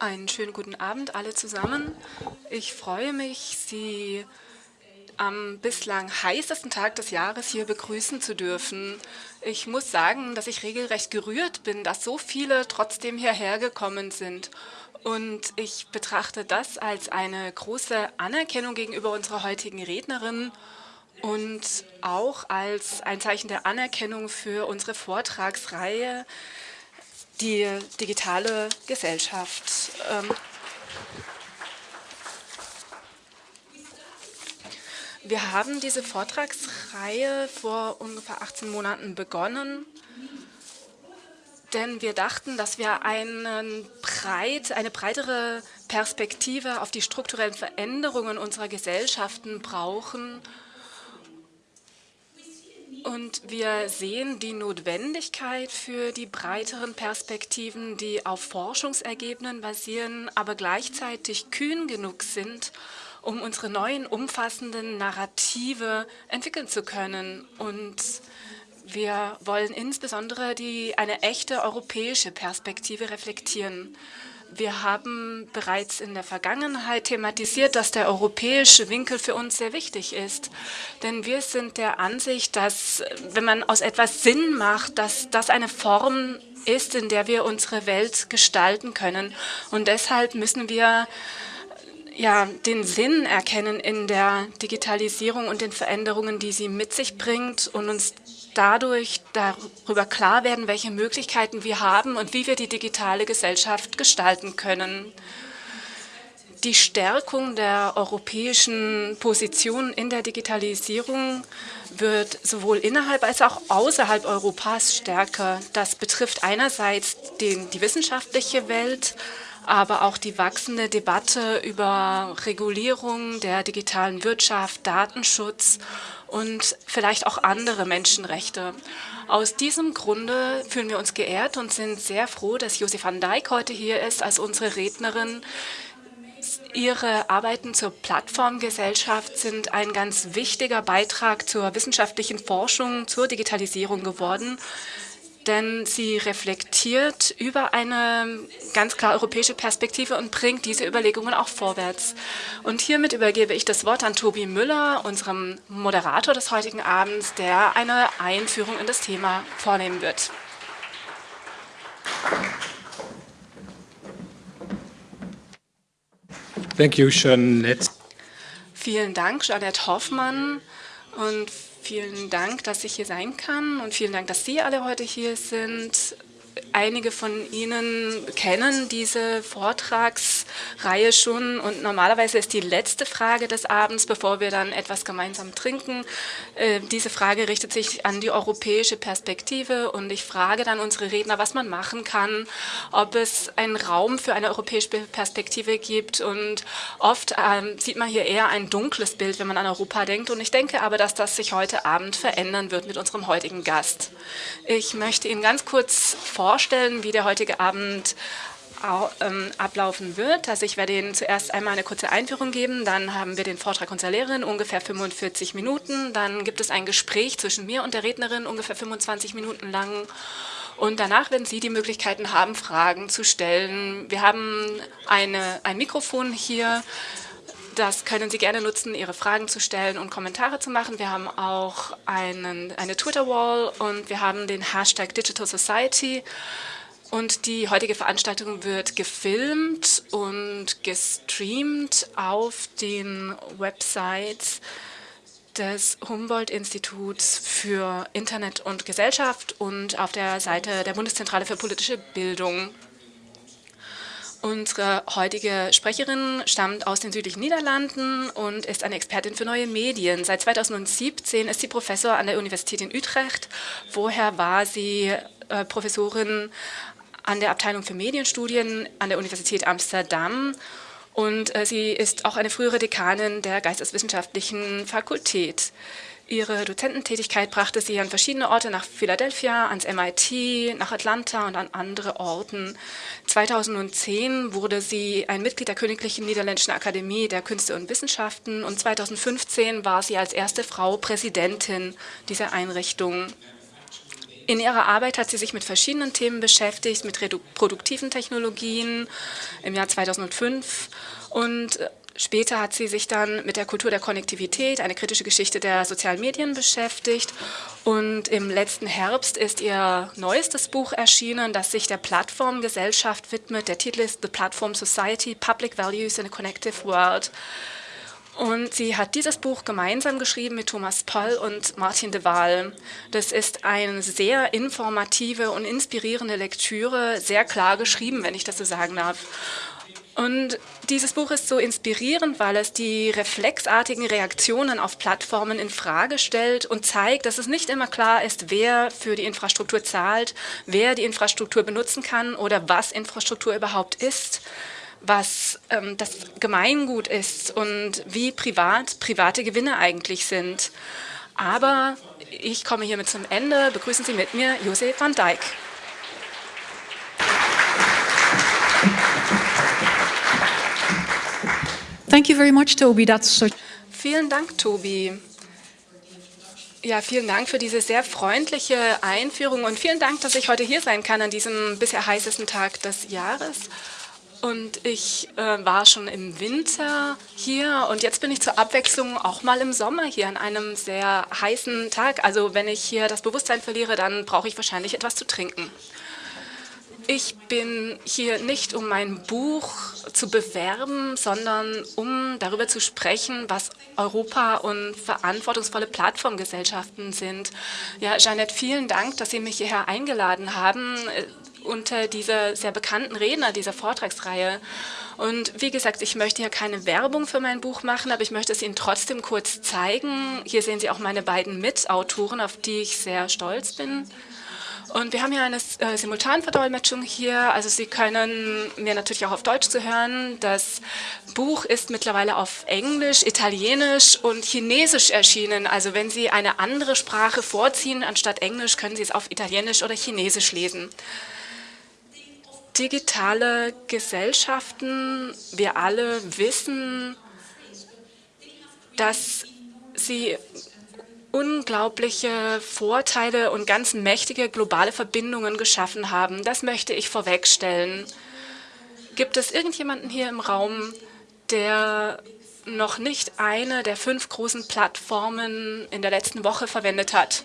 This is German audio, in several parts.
Einen schönen guten Abend alle zusammen. Ich freue mich, Sie am bislang heißesten Tag des Jahres hier begrüßen zu dürfen. Ich muss sagen, dass ich regelrecht gerührt bin, dass so viele trotzdem hierher gekommen sind. Und ich betrachte das als eine große Anerkennung gegenüber unserer heutigen Rednerin und auch als ein Zeichen der Anerkennung für unsere Vortragsreihe, die digitale Gesellschaft. Ähm, wir haben diese Vortragsreihe vor ungefähr 18 Monaten begonnen, denn wir dachten, dass wir breit, eine breitere Perspektive auf die strukturellen Veränderungen unserer Gesellschaften brauchen und wir sehen die Notwendigkeit für die breiteren Perspektiven, die auf Forschungsergebnissen basieren, aber gleichzeitig kühn genug sind, um unsere neuen umfassenden Narrative entwickeln zu können. Und wir wollen insbesondere die, eine echte europäische Perspektive reflektieren. Wir haben bereits in der Vergangenheit thematisiert, dass der europäische Winkel für uns sehr wichtig ist. Denn wir sind der Ansicht, dass wenn man aus etwas Sinn macht, dass das eine Form ist, in der wir unsere Welt gestalten können. Und deshalb müssen wir ja, den Sinn erkennen in der Digitalisierung und den Veränderungen, die sie mit sich bringt und uns dadurch darüber klar werden, welche Möglichkeiten wir haben und wie wir die digitale Gesellschaft gestalten können. Die Stärkung der europäischen Position in der Digitalisierung wird sowohl innerhalb als auch außerhalb Europas stärker. Das betrifft einerseits den, die wissenschaftliche Welt, aber auch die wachsende Debatte über Regulierung der digitalen Wirtschaft, Datenschutz und vielleicht auch andere Menschenrechte. Aus diesem Grunde fühlen wir uns geehrt und sind sehr froh, dass Josef van Dijk heute hier ist als unsere Rednerin. Ihre Arbeiten zur Plattformgesellschaft sind ein ganz wichtiger Beitrag zur wissenschaftlichen Forschung zur Digitalisierung geworden denn sie reflektiert über eine ganz klar europäische Perspektive und bringt diese Überlegungen auch vorwärts. Und hiermit übergebe ich das Wort an Tobi Müller, unserem Moderator des heutigen Abends, der eine Einführung in das Thema vornehmen wird. Thank you, Jeanette. Vielen Dank, Jeanette Hoffmann. Und Vielen Dank, dass ich hier sein kann und vielen Dank, dass Sie alle heute hier sind. Einige von Ihnen kennen diese Vortragsreihe schon und normalerweise ist die letzte Frage des Abends, bevor wir dann etwas gemeinsam trinken. Äh, diese Frage richtet sich an die europäische Perspektive und ich frage dann unsere Redner, was man machen kann, ob es einen Raum für eine europäische Perspektive gibt und oft ähm, sieht man hier eher ein dunkles Bild, wenn man an Europa denkt und ich denke aber, dass das sich heute Abend verändern wird mit unserem heutigen Gast. Ich möchte Ihnen ganz kurz vorstellen, vorstellen, wie der heutige Abend ähm, ablaufen wird. Also ich werde Ihnen zuerst einmal eine kurze Einführung geben, dann haben wir den Vortrag unserer Lehrerin, ungefähr 45 Minuten, dann gibt es ein Gespräch zwischen mir und der Rednerin, ungefähr 25 Minuten lang und danach werden Sie die Möglichkeiten haben, Fragen zu stellen. Wir haben eine, ein Mikrofon hier, das können Sie gerne nutzen, Ihre Fragen zu stellen und Kommentare zu machen. Wir haben auch einen, eine Twitter-Wall und wir haben den Hashtag Digital Society. Und die heutige Veranstaltung wird gefilmt und gestreamt auf den Websites des Humboldt-Instituts für Internet und Gesellschaft und auf der Seite der Bundeszentrale für politische Bildung. Unsere heutige Sprecherin stammt aus den südlichen Niederlanden und ist eine Expertin für neue Medien. Seit 2017 ist sie Professor an der Universität in Utrecht. Vorher war sie äh, Professorin an der Abteilung für Medienstudien an der Universität Amsterdam und äh, sie ist auch eine frühere Dekanin der Geisteswissenschaftlichen Fakultät. Ihre Dozententätigkeit brachte sie an verschiedene Orte nach Philadelphia, ans MIT, nach Atlanta und an andere Orten. 2010 wurde sie ein Mitglied der Königlichen Niederländischen Akademie der Künste und Wissenschaften und 2015 war sie als erste Frau Präsidentin dieser Einrichtung. In ihrer Arbeit hat sie sich mit verschiedenen Themen beschäftigt, mit reproduktiven Technologien im Jahr 2005 und äh, Später hat sie sich dann mit der Kultur der Konnektivität, eine kritische Geschichte der sozialen Medien beschäftigt. Und im letzten Herbst ist ihr neuestes Buch erschienen, das sich der Plattformgesellschaft widmet. Der Titel ist The Platform Society, Public Values in a Connective World. Und sie hat dieses Buch gemeinsam geschrieben mit Thomas Poll und Martin de Waal. Das ist eine sehr informative und inspirierende Lektüre, sehr klar geschrieben, wenn ich das so sagen darf. Und dieses Buch ist so inspirierend, weil es die reflexartigen Reaktionen auf Plattformen in Frage stellt und zeigt, dass es nicht immer klar ist, wer für die Infrastruktur zahlt, wer die Infrastruktur benutzen kann oder was Infrastruktur überhaupt ist, was ähm, das Gemeingut ist und wie privat private Gewinne eigentlich sind. Aber ich komme hiermit zum Ende. Begrüßen Sie mit mir Josef van Dijk. Thank you very much, Toby. That's so vielen Dank, Tobi. Ja, vielen Dank für diese sehr freundliche Einführung und vielen Dank, dass ich heute hier sein kann an diesem bisher heißesten Tag des Jahres. Und ich äh, war schon im Winter hier und jetzt bin ich zur Abwechslung auch mal im Sommer hier an einem sehr heißen Tag. Also wenn ich hier das Bewusstsein verliere, dann brauche ich wahrscheinlich etwas zu trinken. Ich bin hier nicht, um mein Buch zu bewerben, sondern um darüber zu sprechen, was Europa und verantwortungsvolle Plattformgesellschaften sind. Ja, Jeanette, vielen Dank, dass Sie mich hierher eingeladen haben äh, unter dieser sehr bekannten Redner dieser Vortragsreihe. Und wie gesagt, ich möchte hier keine Werbung für mein Buch machen, aber ich möchte es Ihnen trotzdem kurz zeigen. Hier sehen Sie auch meine beiden Mitautoren, auf die ich sehr stolz bin. Und wir haben hier eine äh, Simultanverdolmetschung hier. Also Sie können mir natürlich auch auf Deutsch zu hören. Das Buch ist mittlerweile auf Englisch, Italienisch und Chinesisch erschienen. Also wenn Sie eine andere Sprache vorziehen anstatt Englisch, können Sie es auf Italienisch oder Chinesisch lesen. Digitale Gesellschaften, wir alle wissen, dass sie unglaubliche Vorteile und ganz mächtige globale Verbindungen geschaffen haben. Das möchte ich vorwegstellen. Gibt es irgendjemanden hier im Raum, der noch nicht eine der fünf großen Plattformen in der letzten Woche verwendet hat?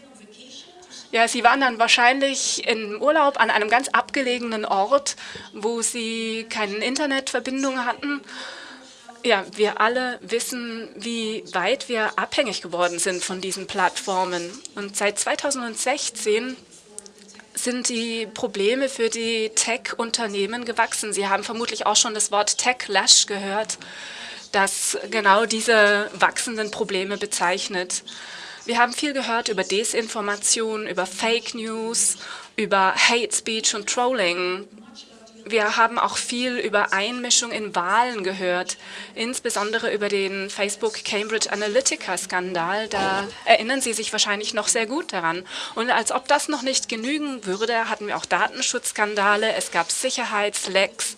Ja, Sie waren dann wahrscheinlich im Urlaub an einem ganz abgelegenen Ort, wo Sie keine Internetverbindung hatten ja, wir alle wissen, wie weit wir abhängig geworden sind von diesen Plattformen. Und seit 2016 sind die Probleme für die Tech-Unternehmen gewachsen. Sie haben vermutlich auch schon das Wort Tech-Lash gehört, das genau diese wachsenden Probleme bezeichnet. Wir haben viel gehört über Desinformation, über Fake News, über Hate Speech und Trolling. Wir haben auch viel über Einmischung in Wahlen gehört, insbesondere über den Facebook Cambridge Analytica-Skandal. Da erinnern Sie sich wahrscheinlich noch sehr gut daran. Und als ob das noch nicht genügen würde, hatten wir auch Datenschutzskandale, es gab Sicherheitslecks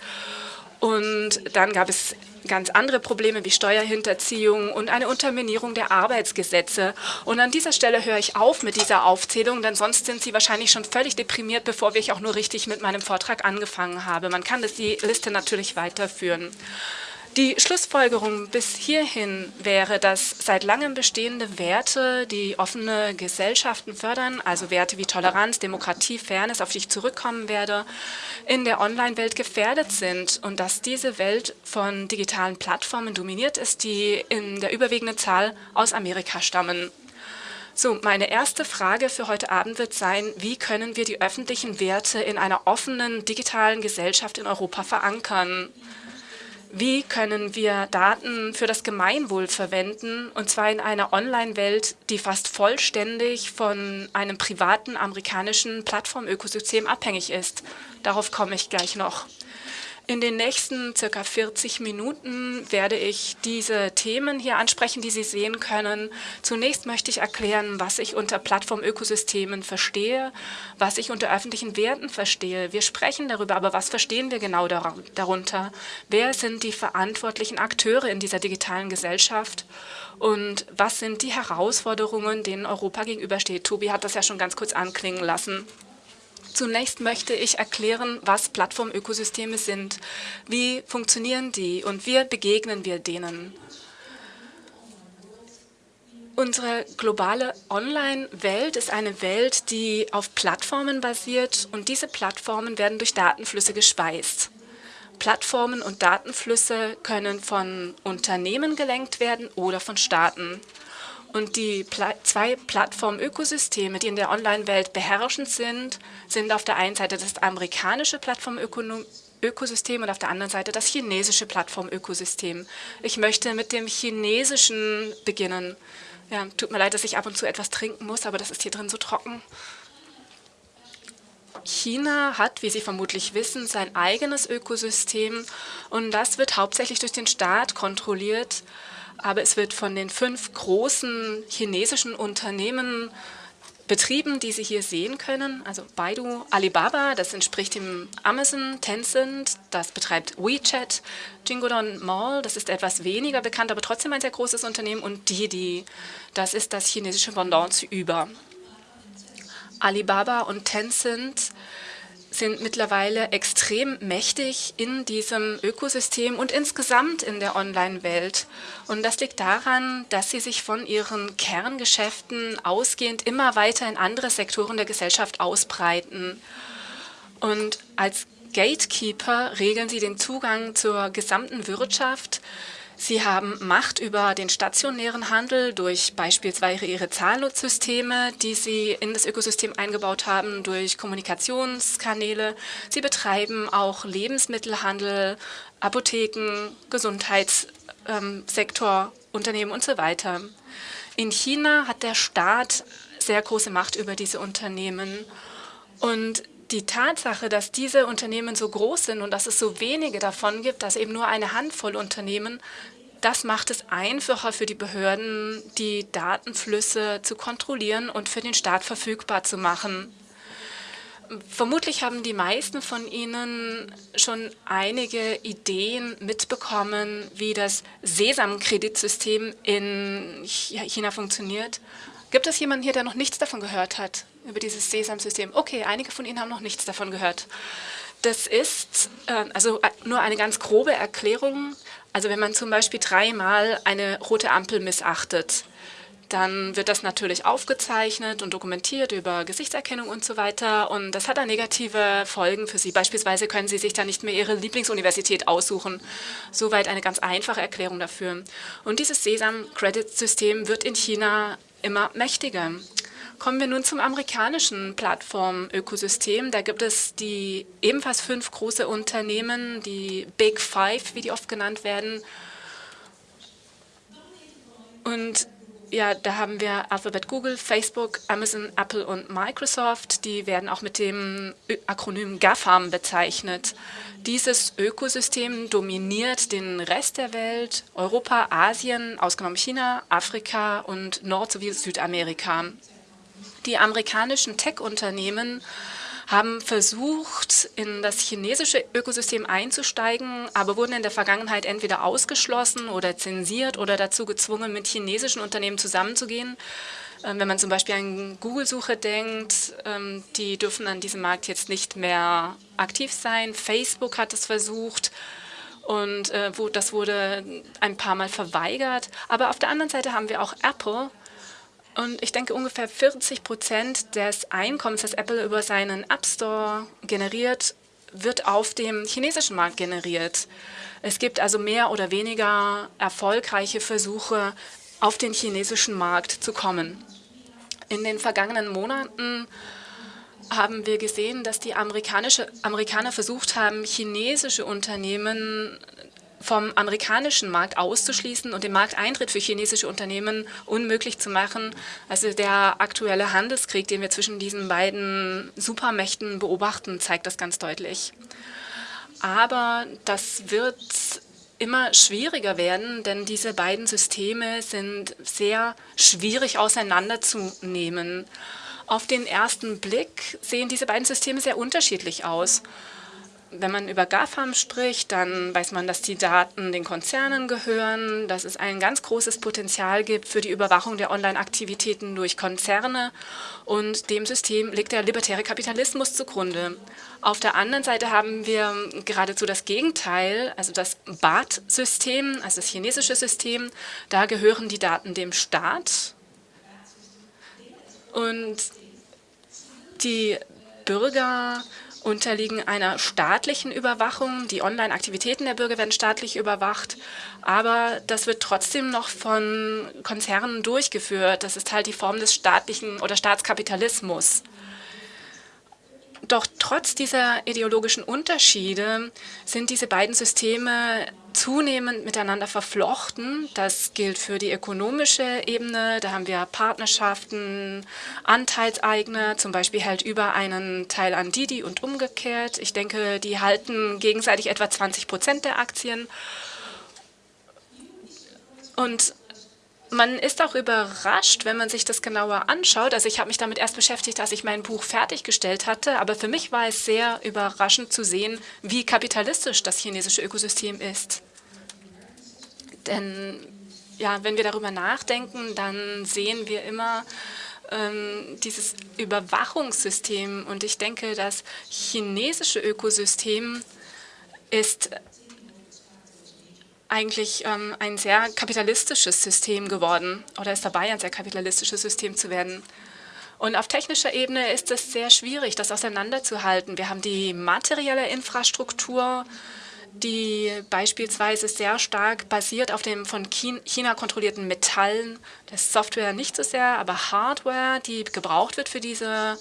und dann gab es ganz andere Probleme wie Steuerhinterziehung und eine Unterminierung der Arbeitsgesetze. Und an dieser Stelle höre ich auf mit dieser Aufzählung, denn sonst sind Sie wahrscheinlich schon völlig deprimiert, bevor ich auch nur richtig mit meinem Vortrag angefangen habe. Man kann das die Liste natürlich weiterführen. Die Schlussfolgerung bis hierhin wäre, dass seit langem bestehende Werte, die offene Gesellschaften fördern, also Werte wie Toleranz, Demokratie, Fairness, auf die ich zurückkommen werde, in der Online-Welt gefährdet sind und dass diese Welt von digitalen Plattformen dominiert ist, die in der überwiegenden Zahl aus Amerika stammen. So, meine erste Frage für heute Abend wird sein, wie können wir die öffentlichen Werte in einer offenen digitalen Gesellschaft in Europa verankern? Wie können wir Daten für das Gemeinwohl verwenden, und zwar in einer Online-Welt, die fast vollständig von einem privaten amerikanischen Plattformökosystem abhängig ist? Darauf komme ich gleich noch. In den nächsten circa 40 Minuten werde ich diese Themen hier ansprechen, die Sie sehen können. Zunächst möchte ich erklären, was ich unter Plattformökosystemen verstehe, was ich unter öffentlichen Werten verstehe. Wir sprechen darüber, aber was verstehen wir genau darunter? Wer sind die verantwortlichen Akteure in dieser digitalen Gesellschaft? Und was sind die Herausforderungen, denen Europa gegenübersteht? Tobi hat das ja schon ganz kurz anklingen lassen. Zunächst möchte ich erklären, was Plattformökosysteme sind, wie funktionieren die und wie begegnen wir denen. Unsere globale Online-Welt ist eine Welt, die auf Plattformen basiert und diese Plattformen werden durch Datenflüsse gespeist. Plattformen und Datenflüsse können von Unternehmen gelenkt werden oder von Staaten. Und die Pla zwei Plattformökosysteme, die in der Online-Welt beherrschend sind, sind auf der einen Seite das amerikanische Plattformökosystem und auf der anderen Seite das chinesische Plattformökosystem. Ich möchte mit dem chinesischen beginnen. Ja, tut mir leid, dass ich ab und zu etwas trinken muss, aber das ist hier drin so trocken. China hat, wie Sie vermutlich wissen, sein eigenes Ökosystem und das wird hauptsächlich durch den Staat kontrolliert, aber es wird von den fünf großen chinesischen Unternehmen betrieben, die Sie hier sehen können. Also Baidu, Alibaba, das entspricht dem Amazon, Tencent, das betreibt WeChat, Jingodon Mall, das ist etwas weniger bekannt, aber trotzdem ein sehr großes Unternehmen und Didi, das ist das chinesische Pendant zu Uber. Alibaba und Tencent sind mittlerweile extrem mächtig in diesem Ökosystem und insgesamt in der Online-Welt. Und das liegt daran, dass sie sich von ihren Kerngeschäften ausgehend immer weiter in andere Sektoren der Gesellschaft ausbreiten. Und als Gatekeeper regeln sie den Zugang zur gesamten Wirtschaft, Sie haben Macht über den stationären Handel durch beispielsweise ihre Zahlungssysteme, die Sie in das Ökosystem eingebaut haben, durch Kommunikationskanäle. Sie betreiben auch Lebensmittelhandel, Apotheken, Gesundheitssektor, Unternehmen und so weiter. In China hat der Staat sehr große Macht über diese Unternehmen. Und die Tatsache, dass diese Unternehmen so groß sind und dass es so wenige davon gibt, dass eben nur eine Handvoll Unternehmen, das macht es einfacher für die Behörden, die Datenflüsse zu kontrollieren und für den Staat verfügbar zu machen. Vermutlich haben die meisten von Ihnen schon einige Ideen mitbekommen, wie das Sesam-Kreditsystem in China funktioniert. Gibt es jemanden hier, der noch nichts davon gehört hat, über dieses Sesam-System? Okay, einige von Ihnen haben noch nichts davon gehört. Das ist äh, also äh, nur eine ganz grobe Erklärung. Also wenn man zum Beispiel dreimal eine rote Ampel missachtet, dann wird das natürlich aufgezeichnet und dokumentiert über Gesichtserkennung und so weiter. Und das hat dann negative Folgen für Sie. Beispielsweise können Sie sich dann nicht mehr Ihre Lieblingsuniversität aussuchen. Soweit eine ganz einfache Erklärung dafür. Und dieses Sesam-Credit-System wird in China immer mächtiger. Kommen wir nun zum amerikanischen Plattformökosystem. Da gibt es die ebenfalls fünf große Unternehmen, die Big Five, wie die oft genannt werden. Und ja, da haben wir Alphabet, Google, Facebook, Amazon, Apple und Microsoft. Die werden auch mit dem Akronym GAFAM bezeichnet. Dieses Ökosystem dominiert den Rest der Welt, Europa, Asien, ausgenommen China, Afrika und Nord- sowie Südamerika. Die amerikanischen Tech-Unternehmen haben versucht, in das chinesische Ökosystem einzusteigen, aber wurden in der Vergangenheit entweder ausgeschlossen oder zensiert oder dazu gezwungen, mit chinesischen Unternehmen zusammenzugehen. Ähm, wenn man zum Beispiel an Google-Suche denkt, ähm, die dürfen an diesem Markt jetzt nicht mehr aktiv sein. Facebook hat es versucht und äh, das wurde ein paar Mal verweigert. Aber auf der anderen Seite haben wir auch Apple, und ich denke, ungefähr 40 Prozent des Einkommens, das Apple über seinen App Store generiert, wird auf dem chinesischen Markt generiert. Es gibt also mehr oder weniger erfolgreiche Versuche, auf den chinesischen Markt zu kommen. In den vergangenen Monaten haben wir gesehen, dass die Amerikaner versucht haben, chinesische Unternehmen vom amerikanischen Markt auszuschließen und den Markteintritt für chinesische Unternehmen unmöglich zu machen. Also der aktuelle Handelskrieg, den wir zwischen diesen beiden Supermächten beobachten, zeigt das ganz deutlich. Aber das wird immer schwieriger werden, denn diese beiden Systeme sind sehr schwierig auseinanderzunehmen. Auf den ersten Blick sehen diese beiden Systeme sehr unterschiedlich aus. Wenn man über GAFAM spricht, dann weiß man, dass die Daten den Konzernen gehören, dass es ein ganz großes Potenzial gibt für die Überwachung der Online-Aktivitäten durch Konzerne und dem System liegt der libertäre Kapitalismus zugrunde. Auf der anderen Seite haben wir geradezu das Gegenteil, also das BAT-System, also das chinesische System. Da gehören die Daten dem Staat und die Bürger unterliegen einer staatlichen Überwachung. Die Online-Aktivitäten der Bürger werden staatlich überwacht, aber das wird trotzdem noch von Konzernen durchgeführt. Das ist halt die Form des staatlichen oder Staatskapitalismus. Doch trotz dieser ideologischen Unterschiede sind diese beiden Systeme zunehmend miteinander verflochten. Das gilt für die ökonomische Ebene. Da haben wir Partnerschaften, Anteilseigner, zum Beispiel hält über einen Teil an Didi und umgekehrt. Ich denke, die halten gegenseitig etwa 20 Prozent der Aktien. Und man ist auch überrascht, wenn man sich das genauer anschaut. Also ich habe mich damit erst beschäftigt, als ich mein Buch fertiggestellt hatte. Aber für mich war es sehr überraschend zu sehen, wie kapitalistisch das chinesische Ökosystem ist. Denn ja, wenn wir darüber nachdenken, dann sehen wir immer ähm, dieses Überwachungssystem. Und ich denke, das chinesische Ökosystem ist eigentlich ähm, ein sehr kapitalistisches System geworden oder ist dabei, ein sehr kapitalistisches System zu werden. Und auf technischer Ebene ist es sehr schwierig, das auseinanderzuhalten. Wir haben die materielle Infrastruktur, die beispielsweise sehr stark basiert auf dem von China kontrollierten Metallen. Das Software nicht so sehr, aber Hardware, die gebraucht wird für diese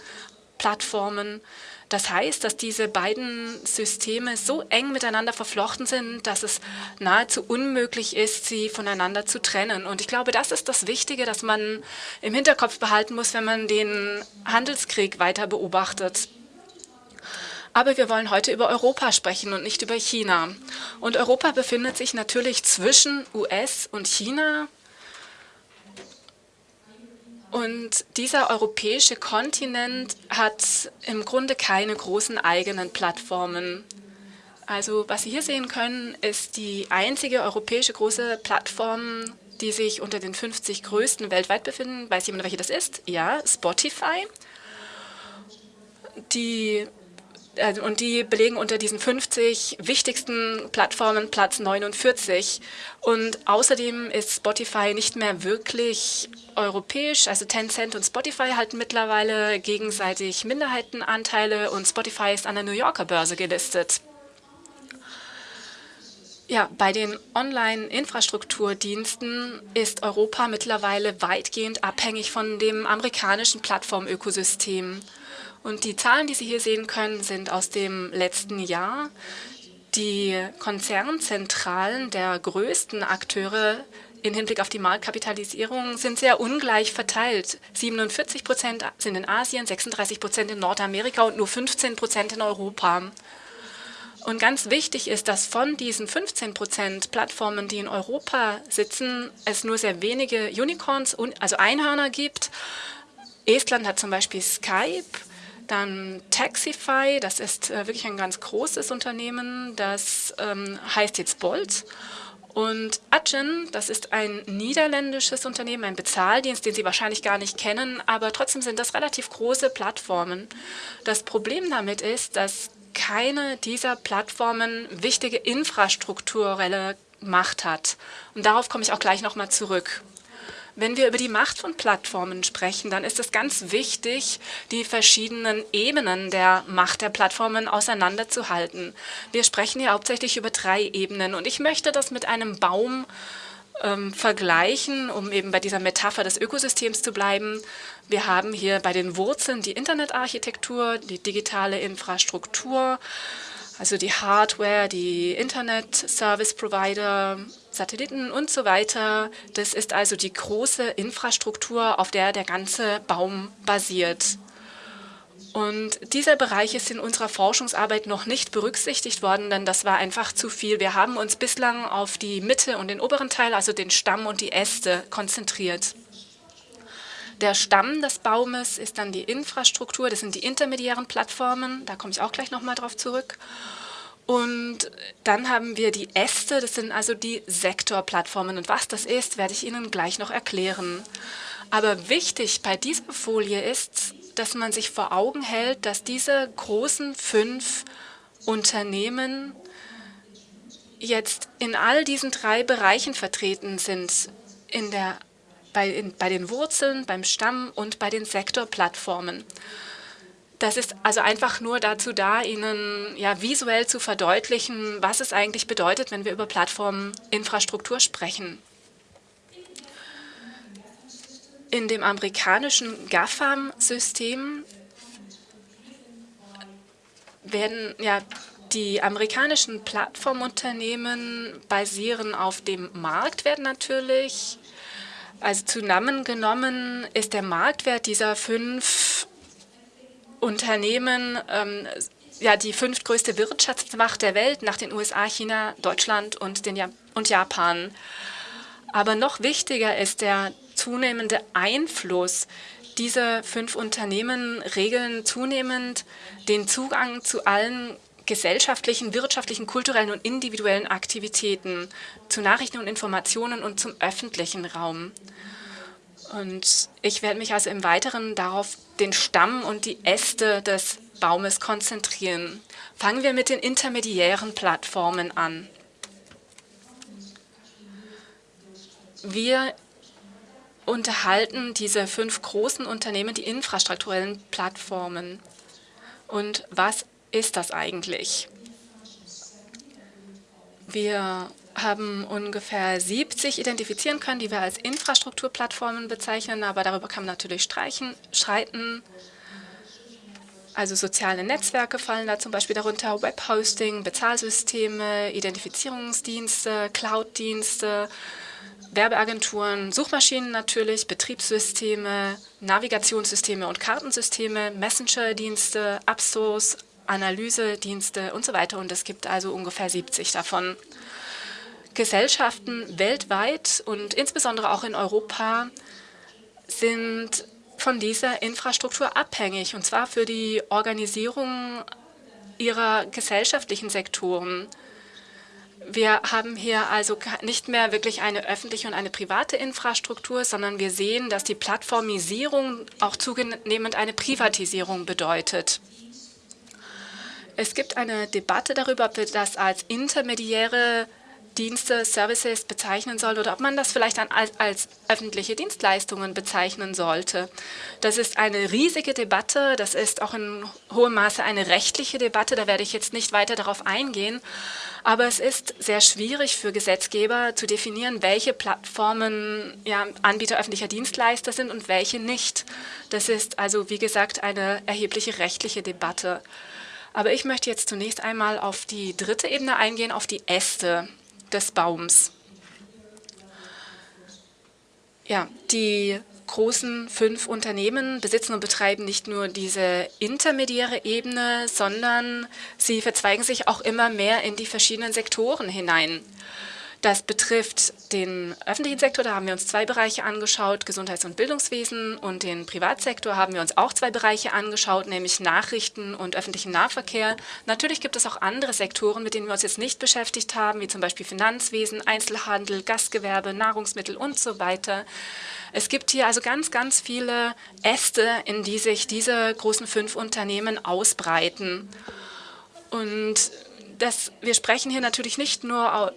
Plattformen. Das heißt, dass diese beiden Systeme so eng miteinander verflochten sind, dass es nahezu unmöglich ist, sie voneinander zu trennen. Und ich glaube, das ist das Wichtige, das man im Hinterkopf behalten muss, wenn man den Handelskrieg weiter beobachtet. Aber wir wollen heute über Europa sprechen und nicht über China. Und Europa befindet sich natürlich zwischen US und China. Und dieser europäische Kontinent hat im Grunde keine großen eigenen Plattformen. Also was Sie hier sehen können, ist die einzige europäische große Plattform, die sich unter den 50 größten weltweit befinden. Weiß jemand, welche das ist? Ja, Spotify. Die und die belegen unter diesen 50 wichtigsten Plattformen Platz 49. Und außerdem ist Spotify nicht mehr wirklich europäisch. Also Tencent und Spotify halten mittlerweile gegenseitig Minderheitenanteile und Spotify ist an der New Yorker Börse gelistet. Ja, bei den Online-Infrastrukturdiensten ist Europa mittlerweile weitgehend abhängig von dem amerikanischen Plattformökosystem. Und die Zahlen, die Sie hier sehen können, sind aus dem letzten Jahr. Die Konzernzentralen der größten Akteure im Hinblick auf die Marktkapitalisierung sind sehr ungleich verteilt. 47 Prozent sind in Asien, 36 Prozent in Nordamerika und nur 15 Prozent in Europa. Und ganz wichtig ist, dass von diesen 15 Prozent Plattformen, die in Europa sitzen, es nur sehr wenige Unicorns, also Einhörner gibt. Estland hat zum Beispiel Skype, dann Taxify, das ist äh, wirklich ein ganz großes Unternehmen, das ähm, heißt jetzt Bolt. Und Adyen, das ist ein niederländisches Unternehmen, ein Bezahldienst, den Sie wahrscheinlich gar nicht kennen, aber trotzdem sind das relativ große Plattformen. Das Problem damit ist, dass keine dieser Plattformen wichtige infrastrukturelle Macht hat. Und darauf komme ich auch gleich nochmal zurück. Wenn wir über die Macht von Plattformen sprechen, dann ist es ganz wichtig, die verschiedenen Ebenen der Macht der Plattformen auseinanderzuhalten. Wir sprechen hier hauptsächlich über drei Ebenen und ich möchte das mit einem Baum ähm, vergleichen, um eben bei dieser Metapher des Ökosystems zu bleiben. Wir haben hier bei den Wurzeln die Internetarchitektur, die digitale Infrastruktur, also die Hardware, die Internet-Service-Provider, Satelliten und so weiter. Das ist also die große Infrastruktur, auf der der ganze Baum basiert. Und dieser Bereich ist in unserer Forschungsarbeit noch nicht berücksichtigt worden, denn das war einfach zu viel. Wir haben uns bislang auf die Mitte und den oberen Teil, also den Stamm und die Äste, konzentriert. Der Stamm des Baumes ist dann die Infrastruktur, das sind die intermediären Plattformen, da komme ich auch gleich nochmal drauf zurück. Und dann haben wir die Äste, das sind also die Sektorplattformen. Und was das ist, werde ich Ihnen gleich noch erklären. Aber wichtig bei dieser Folie ist, dass man sich vor Augen hält, dass diese großen fünf Unternehmen jetzt in all diesen drei Bereichen vertreten sind, in der, bei, bei den Wurzeln, beim Stamm und bei den Sektorplattformen. Das ist also einfach nur dazu da, Ihnen ja visuell zu verdeutlichen, was es eigentlich bedeutet, wenn wir über Plattforminfrastruktur sprechen. In dem amerikanischen GAFAM-System werden ja die amerikanischen Plattformunternehmen basieren auf dem Marktwert natürlich. Also zusammengenommen ist der Marktwert dieser fünf Unternehmen ähm, ja die fünftgrößte Wirtschaftsmacht der Welt nach den USA, China, Deutschland und, den ja und Japan. Aber noch wichtiger ist der zunehmende Einfluss. Diese fünf Unternehmen regeln zunehmend den Zugang zu allen gesellschaftlichen, wirtschaftlichen, kulturellen und individuellen Aktivitäten, zu Nachrichten und Informationen und zum öffentlichen Raum. Und ich werde mich also im Weiteren darauf den Stamm und die Äste des Baumes konzentrieren. Fangen wir mit den intermediären Plattformen an. Wir unterhalten diese fünf großen Unternehmen, die infrastrukturellen Plattformen. Und was ist das eigentlich? Wir haben ungefähr 70 identifizieren können, die wir als Infrastrukturplattformen bezeichnen, aber darüber kann man natürlich streichen, streiten. Also soziale Netzwerke fallen da zum Beispiel darunter, Webhosting, Bezahlsysteme, Identifizierungsdienste, Cloud-Dienste, Werbeagenturen, Suchmaschinen natürlich, Betriebssysteme, Navigationssysteme und Kartensysteme, Messenger-Dienste, Absos, Analysedienste und so weiter. Und es gibt also ungefähr 70 davon. Gesellschaften weltweit und insbesondere auch in Europa sind von dieser Infrastruktur abhängig, und zwar für die Organisierung ihrer gesellschaftlichen Sektoren. Wir haben hier also nicht mehr wirklich eine öffentliche und eine private Infrastruktur, sondern wir sehen, dass die Plattformisierung auch zunehmend eine Privatisierung bedeutet. Es gibt eine Debatte darüber, ob wir das als intermediäre Dienste, Services bezeichnen soll oder ob man das vielleicht dann als, als, öffentliche Dienstleistungen bezeichnen sollte. Das ist eine riesige Debatte, das ist auch in hohem Maße eine rechtliche Debatte, da werde ich jetzt nicht weiter darauf eingehen, aber es ist sehr schwierig für Gesetzgeber zu definieren, welche Plattformen ja, Anbieter öffentlicher Dienstleister sind und welche nicht. Das ist also, wie gesagt, eine erhebliche rechtliche Debatte. Aber ich möchte jetzt zunächst einmal auf die dritte Ebene eingehen, auf die Äste des Baums. Ja, die großen fünf Unternehmen besitzen und betreiben nicht nur diese intermediäre Ebene, sondern sie verzweigen sich auch immer mehr in die verschiedenen Sektoren hinein. Das betrifft den öffentlichen Sektor, da haben wir uns zwei Bereiche angeschaut, Gesundheits- und Bildungswesen und den Privatsektor haben wir uns auch zwei Bereiche angeschaut, nämlich Nachrichten und öffentlichen Nahverkehr. Natürlich gibt es auch andere Sektoren, mit denen wir uns jetzt nicht beschäftigt haben, wie zum Beispiel Finanzwesen, Einzelhandel, Gastgewerbe, Nahrungsmittel und so weiter. Es gibt hier also ganz, ganz viele Äste, in die sich diese großen fünf Unternehmen ausbreiten. Und das, wir sprechen hier natürlich nicht nur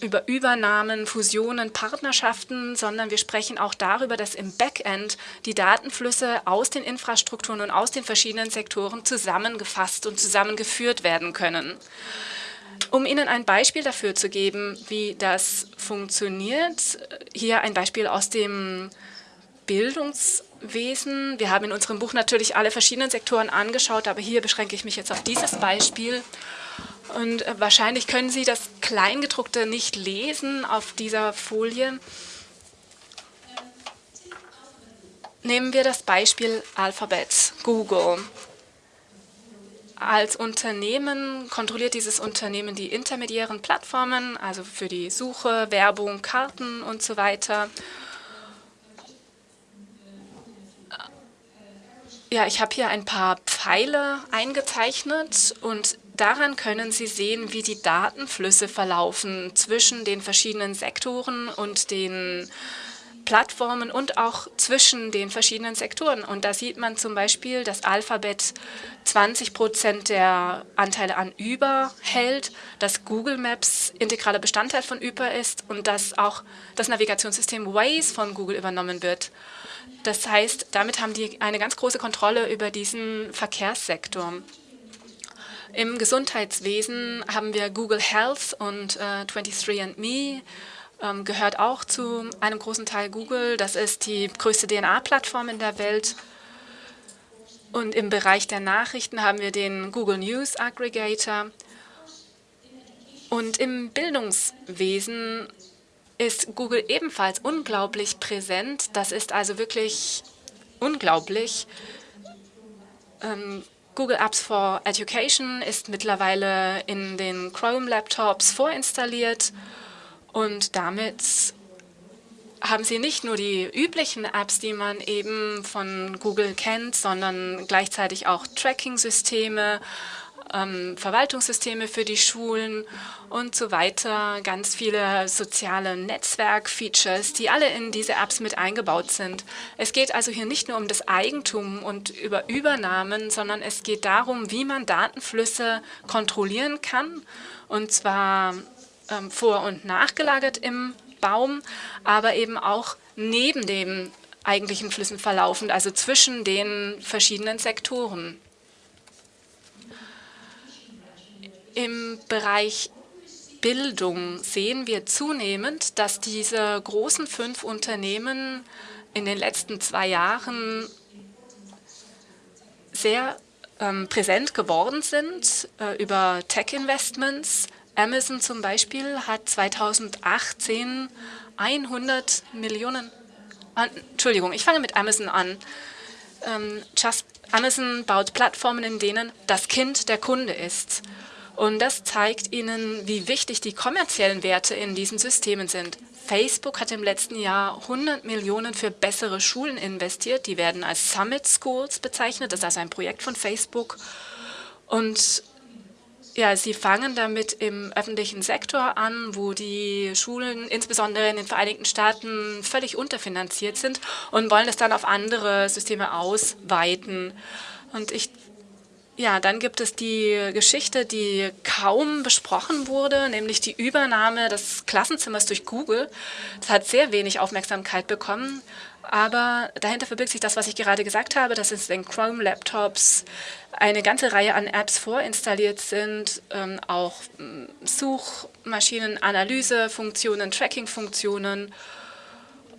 über Übernahmen, Fusionen, Partnerschaften, sondern wir sprechen auch darüber, dass im Backend die Datenflüsse aus den Infrastrukturen und aus den verschiedenen Sektoren zusammengefasst und zusammengeführt werden können. Um Ihnen ein Beispiel dafür zu geben, wie das funktioniert, hier ein Beispiel aus dem Bildungswesen. Wir haben in unserem Buch natürlich alle verschiedenen Sektoren angeschaut, aber hier beschränke ich mich jetzt auf dieses Beispiel. Und äh, wahrscheinlich können Sie das Kleingedruckte nicht lesen auf dieser Folie. Nehmen wir das Beispiel Alphabet, Google. Als Unternehmen kontrolliert dieses Unternehmen die intermediären Plattformen, also für die Suche, Werbung, Karten und so weiter. Ja, ich habe hier ein paar Pfeile eingezeichnet und daran können Sie sehen, wie die Datenflüsse verlaufen zwischen den verschiedenen Sektoren und den Plattformen und auch zwischen den verschiedenen Sektoren. Und da sieht man zum Beispiel, dass Alphabet 20 Prozent der Anteile an Uber hält, dass Google Maps integraler Bestandteil von Uber ist und dass auch das Navigationssystem Waze von Google übernommen wird. Das heißt, damit haben die eine ganz große Kontrolle über diesen Verkehrssektor. Im Gesundheitswesen haben wir Google Health und äh, 23andMe, ähm, gehört auch zu einem großen Teil Google. Das ist die größte DNA-Plattform in der Welt. Und im Bereich der Nachrichten haben wir den Google News Aggregator. Und im Bildungswesen ist Google ebenfalls unglaublich präsent. Das ist also wirklich unglaublich. Ähm, Google Apps for Education ist mittlerweile in den Chrome-Laptops vorinstalliert. Und damit haben Sie nicht nur die üblichen Apps, die man eben von Google kennt, sondern gleichzeitig auch Tracking-Systeme, ähm, Verwaltungssysteme für die Schulen und so weiter. Ganz viele soziale Netzwerk-Features, die alle in diese Apps mit eingebaut sind. Es geht also hier nicht nur um das Eigentum und über Übernahmen, sondern es geht darum, wie man Datenflüsse kontrollieren kann. Und zwar ähm, vor- und nachgelagert im Baum, aber eben auch neben den eigentlichen Flüssen verlaufend, also zwischen den verschiedenen Sektoren. Im Bereich Bildung sehen wir zunehmend, dass diese großen fünf Unternehmen in den letzten zwei Jahren sehr ähm, präsent geworden sind äh, über Tech-Investments, Amazon zum Beispiel hat 2018 100 Millionen, ah, Entschuldigung, ich fange mit Amazon an. Ähm, Just, Amazon baut Plattformen, in denen das Kind der Kunde ist. Und das zeigt Ihnen, wie wichtig die kommerziellen Werte in diesen Systemen sind. Facebook hat im letzten Jahr 100 Millionen für bessere Schulen investiert. Die werden als Summit Schools bezeichnet. Das ist also ein Projekt von Facebook. Und ja, Sie fangen damit im öffentlichen Sektor an, wo die Schulen insbesondere in den Vereinigten Staaten völlig unterfinanziert sind und wollen es dann auf andere Systeme ausweiten. Und ich ja, dann gibt es die Geschichte, die kaum besprochen wurde, nämlich die Übernahme des Klassenzimmers durch Google. Das hat sehr wenig Aufmerksamkeit bekommen, aber dahinter verbirgt sich das, was ich gerade gesagt habe, dass in Chrome-Laptops eine ganze Reihe an Apps vorinstalliert sind, ähm, auch ähm, Suchmaschinen, Analysefunktionen, Tracking-Funktionen.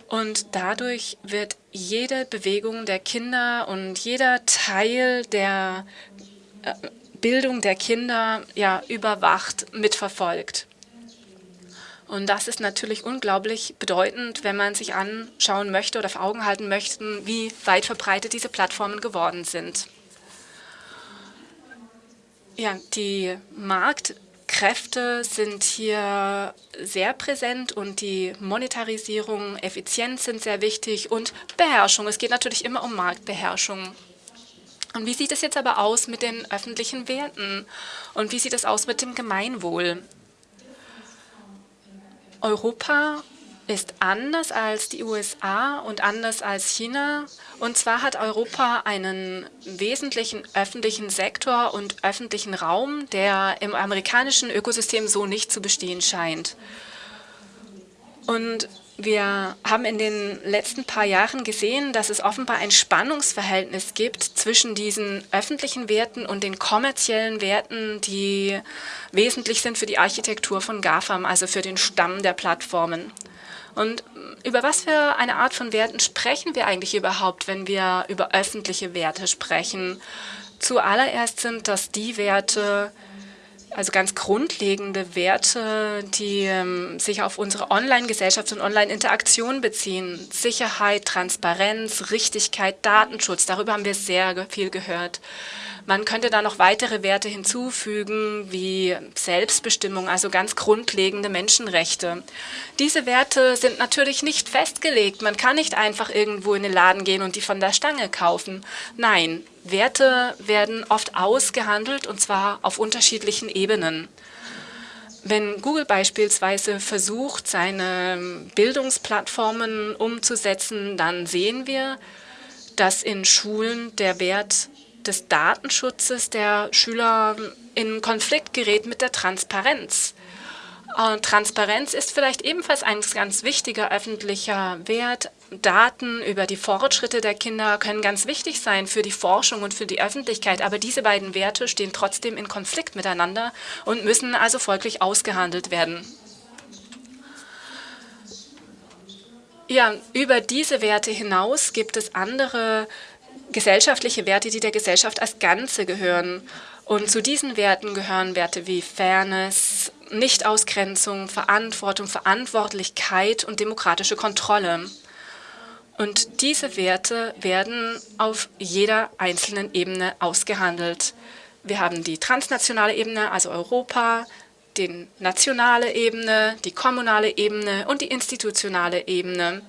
Und dadurch wird jede Bewegung der Kinder und jeder Teil der Bildung der Kinder ja überwacht, mitverfolgt. Und das ist natürlich unglaublich bedeutend, wenn man sich anschauen möchte oder vor Augen halten möchte, wie weit verbreitet diese Plattformen geworden sind. Ja, die Marktkräfte sind hier sehr präsent und die Monetarisierung, Effizienz sind sehr wichtig und Beherrschung. Es geht natürlich immer um Marktbeherrschung. Und wie sieht es jetzt aber aus mit den öffentlichen Werten? Und wie sieht es aus mit dem Gemeinwohl? Europa ist anders als die USA und anders als China. Und zwar hat Europa einen wesentlichen öffentlichen Sektor und öffentlichen Raum, der im amerikanischen Ökosystem so nicht zu bestehen scheint. Und wir haben in den letzten paar Jahren gesehen, dass es offenbar ein Spannungsverhältnis gibt zwischen diesen öffentlichen Werten und den kommerziellen Werten, die wesentlich sind für die Architektur von GAFAM, also für den Stamm der Plattformen. Und über was für eine Art von Werten sprechen wir eigentlich überhaupt, wenn wir über öffentliche Werte sprechen? Zuallererst sind das die Werte, also ganz grundlegende Werte, die ähm, sich auf unsere Online-Gesellschaft und Online-Interaktion beziehen. Sicherheit, Transparenz, Richtigkeit, Datenschutz, darüber haben wir sehr viel gehört. Man könnte da noch weitere Werte hinzufügen, wie Selbstbestimmung, also ganz grundlegende Menschenrechte. Diese Werte sind natürlich nicht festgelegt. Man kann nicht einfach irgendwo in den Laden gehen und die von der Stange kaufen. Nein, Werte werden oft ausgehandelt und zwar auf unterschiedlichen Ebenen. Wenn Google beispielsweise versucht, seine Bildungsplattformen umzusetzen, dann sehen wir, dass in Schulen der Wert des Datenschutzes der Schüler in Konflikt gerät mit der Transparenz. Äh, Transparenz ist vielleicht ebenfalls ein ganz wichtiger öffentlicher Wert. Daten über die Fortschritte der Kinder können ganz wichtig sein für die Forschung und für die Öffentlichkeit, aber diese beiden Werte stehen trotzdem in Konflikt miteinander und müssen also folglich ausgehandelt werden. Ja, über diese Werte hinaus gibt es andere gesellschaftliche Werte, die der Gesellschaft als Ganze gehören. Und zu diesen Werten gehören Werte wie Fairness, Nichtausgrenzung, Verantwortung, Verantwortlichkeit und demokratische Kontrolle. Und diese Werte werden auf jeder einzelnen Ebene ausgehandelt. Wir haben die transnationale Ebene, also Europa, die nationale Ebene, die kommunale Ebene und die institutionale Ebene.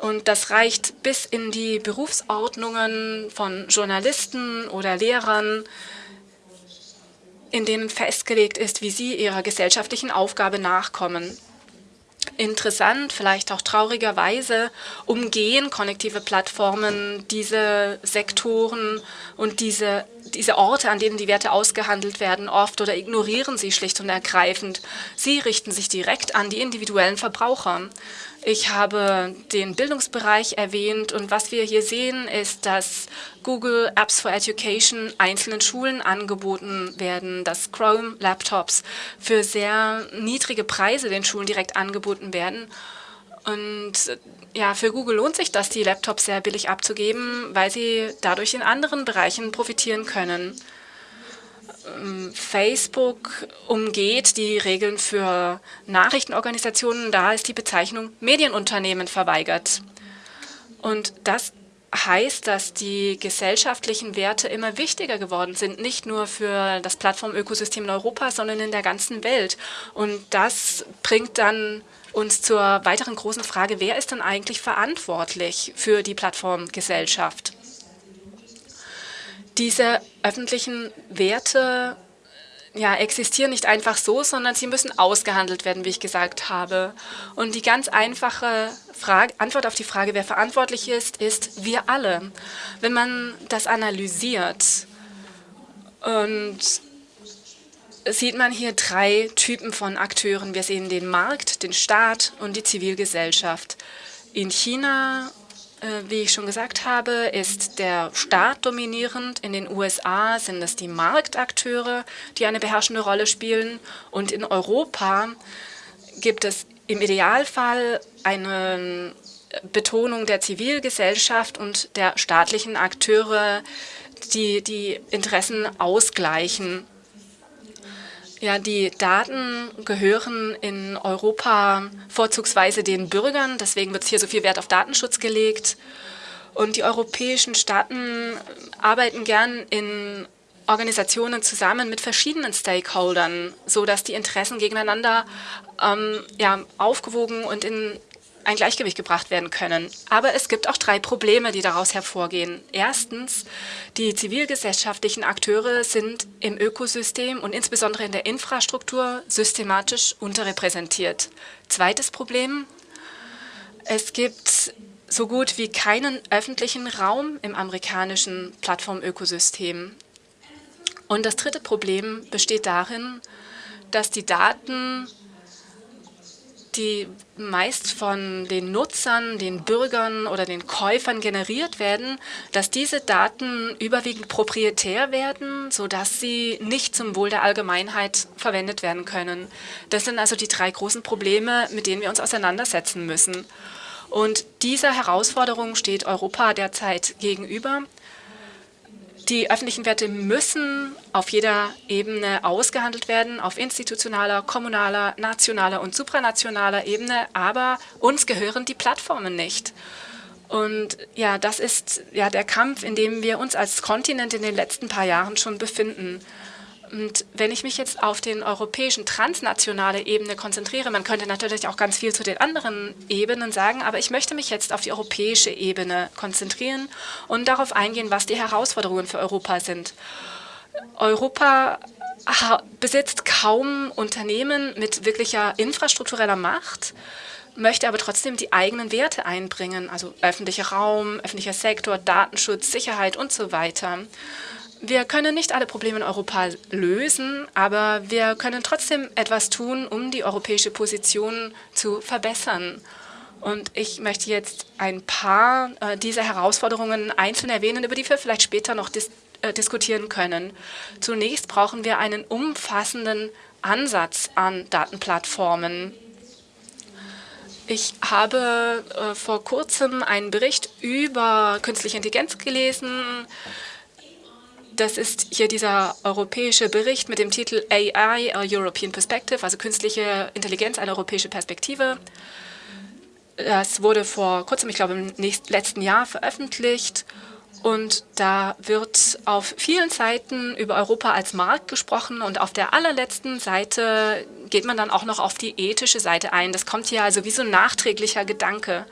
Und das reicht bis in die Berufsordnungen von Journalisten oder Lehrern, in denen festgelegt ist, wie sie ihrer gesellschaftlichen Aufgabe nachkommen. Interessant, vielleicht auch traurigerweise, umgehen konnektive Plattformen diese Sektoren und diese, diese Orte, an denen die Werte ausgehandelt werden, oft oder ignorieren sie schlicht und ergreifend. Sie richten sich direkt an die individuellen Verbraucher. Ich habe den Bildungsbereich erwähnt und was wir hier sehen, ist, dass Google Apps for Education einzelnen Schulen angeboten werden, dass Chrome-Laptops für sehr niedrige Preise den Schulen direkt angeboten werden. Und ja, für Google lohnt sich das, die Laptops sehr billig abzugeben, weil sie dadurch in anderen Bereichen profitieren können. Ähm, Facebook umgeht die Regeln für Nachrichtenorganisationen. Da ist die Bezeichnung Medienunternehmen verweigert. Und das heißt, dass die gesellschaftlichen Werte immer wichtiger geworden sind, nicht nur für das Plattformökosystem in Europa, sondern in der ganzen Welt. Und das bringt dann uns zur weiteren großen Frage, wer ist denn eigentlich verantwortlich für die Plattformgesellschaft? Diese öffentlichen Werte ja, existieren nicht einfach so, sondern sie müssen ausgehandelt werden, wie ich gesagt habe. Und die ganz einfache Frage, Antwort auf die Frage, wer verantwortlich ist, ist wir alle. Wenn man das analysiert und sieht man hier drei Typen von Akteuren. Wir sehen den Markt, den Staat und die Zivilgesellschaft. In China wie ich schon gesagt habe, ist der Staat dominierend. In den USA sind es die Marktakteure, die eine beherrschende Rolle spielen. Und in Europa gibt es im Idealfall eine Betonung der Zivilgesellschaft und der staatlichen Akteure, die die Interessen ausgleichen. Ja, die Daten gehören in Europa vorzugsweise den Bürgern. Deswegen wird hier so viel Wert auf Datenschutz gelegt. Und die europäischen Staaten arbeiten gern in Organisationen zusammen mit verschiedenen Stakeholdern, sodass die Interessen gegeneinander ähm, ja, aufgewogen und in ein Gleichgewicht gebracht werden können. Aber es gibt auch drei Probleme, die daraus hervorgehen. Erstens, die zivilgesellschaftlichen Akteure sind im Ökosystem und insbesondere in der Infrastruktur systematisch unterrepräsentiert. Zweites Problem, es gibt so gut wie keinen öffentlichen Raum im amerikanischen Plattformökosystem. Und das dritte Problem besteht darin, dass die Daten die meist von den Nutzern, den Bürgern oder den Käufern generiert werden, dass diese Daten überwiegend proprietär werden, sodass sie nicht zum Wohl der Allgemeinheit verwendet werden können. Das sind also die drei großen Probleme, mit denen wir uns auseinandersetzen müssen. Und dieser Herausforderung steht Europa derzeit gegenüber. Die öffentlichen Werte müssen auf jeder Ebene ausgehandelt werden, auf institutionaler, kommunaler, nationaler und supranationaler Ebene, aber uns gehören die Plattformen nicht. Und ja, das ist ja der Kampf, in dem wir uns als Kontinent in den letzten paar Jahren schon befinden. Und wenn ich mich jetzt auf den europäischen transnationale Ebene konzentriere, man könnte natürlich auch ganz viel zu den anderen Ebenen sagen, aber ich möchte mich jetzt auf die europäische Ebene konzentrieren und darauf eingehen, was die Herausforderungen für Europa sind. Europa besitzt kaum Unternehmen mit wirklicher infrastruktureller Macht möchte aber trotzdem die eigenen Werte einbringen, also öffentlicher Raum, öffentlicher Sektor, Datenschutz, Sicherheit und so weiter. Wir können nicht alle Probleme in Europa lösen, aber wir können trotzdem etwas tun, um die europäische Position zu verbessern. Und ich möchte jetzt ein paar äh, dieser Herausforderungen einzeln erwähnen, über die wir vielleicht später noch dis äh, diskutieren können. Zunächst brauchen wir einen umfassenden Ansatz an Datenplattformen. Ich habe äh, vor kurzem einen Bericht über künstliche Intelligenz gelesen. Das ist hier dieser europäische Bericht mit dem Titel AI, a European Perspective, also künstliche Intelligenz, eine europäische Perspektive. Das wurde vor kurzem, ich glaube im nächsten, letzten Jahr veröffentlicht und da wird auf vielen Seiten über Europa als Markt gesprochen und auf der allerletzten Seite geht man dann auch noch auf die ethische Seite ein. Das kommt hier also wie so ein nachträglicher Gedanke.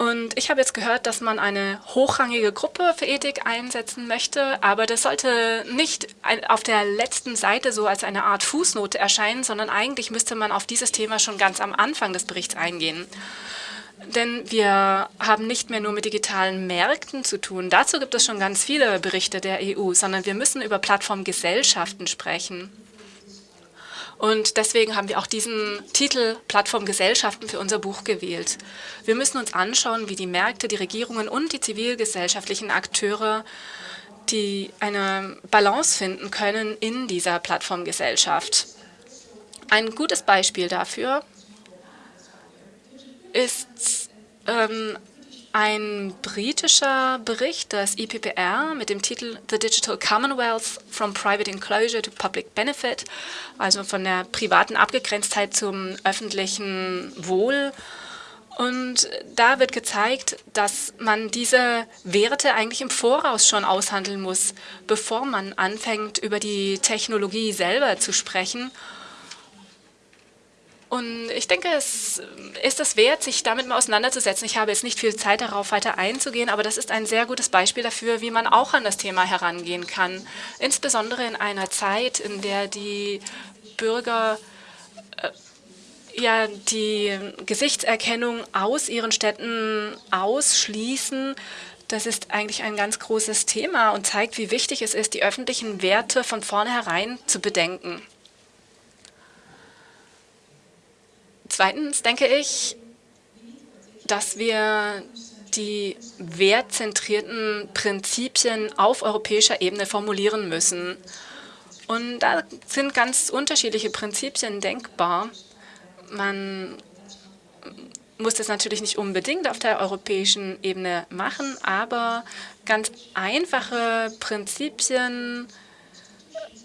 Und ich habe jetzt gehört, dass man eine hochrangige Gruppe für Ethik einsetzen möchte, aber das sollte nicht auf der letzten Seite so als eine Art Fußnote erscheinen, sondern eigentlich müsste man auf dieses Thema schon ganz am Anfang des Berichts eingehen. Denn wir haben nicht mehr nur mit digitalen Märkten zu tun. Dazu gibt es schon ganz viele Berichte der EU, sondern wir müssen über Plattformgesellschaften sprechen. Und deswegen haben wir auch diesen Titel Plattformgesellschaften für unser Buch gewählt. Wir müssen uns anschauen, wie die Märkte, die Regierungen und die zivilgesellschaftlichen Akteure die eine Balance finden können in dieser Plattformgesellschaft. Ein gutes Beispiel dafür ist ähm, ein britischer Bericht, das IPPR, mit dem Titel The Digital Commonwealth from Private Enclosure to Public Benefit, also von der privaten Abgegrenztheit zum öffentlichen Wohl. Und da wird gezeigt, dass man diese Werte eigentlich im Voraus schon aushandeln muss, bevor man anfängt, über die Technologie selber zu sprechen und ich denke, es ist es wert, sich damit mal auseinanderzusetzen. Ich habe jetzt nicht viel Zeit darauf, weiter einzugehen, aber das ist ein sehr gutes Beispiel dafür, wie man auch an das Thema herangehen kann. Insbesondere in einer Zeit, in der die Bürger äh, ja die Gesichtserkennung aus ihren Städten ausschließen. Das ist eigentlich ein ganz großes Thema und zeigt, wie wichtig es ist, die öffentlichen Werte von vornherein zu bedenken. Zweitens denke ich, dass wir die wertzentrierten Prinzipien auf europäischer Ebene formulieren müssen. Und da sind ganz unterschiedliche Prinzipien denkbar. Man muss das natürlich nicht unbedingt auf der europäischen Ebene machen, aber ganz einfache Prinzipien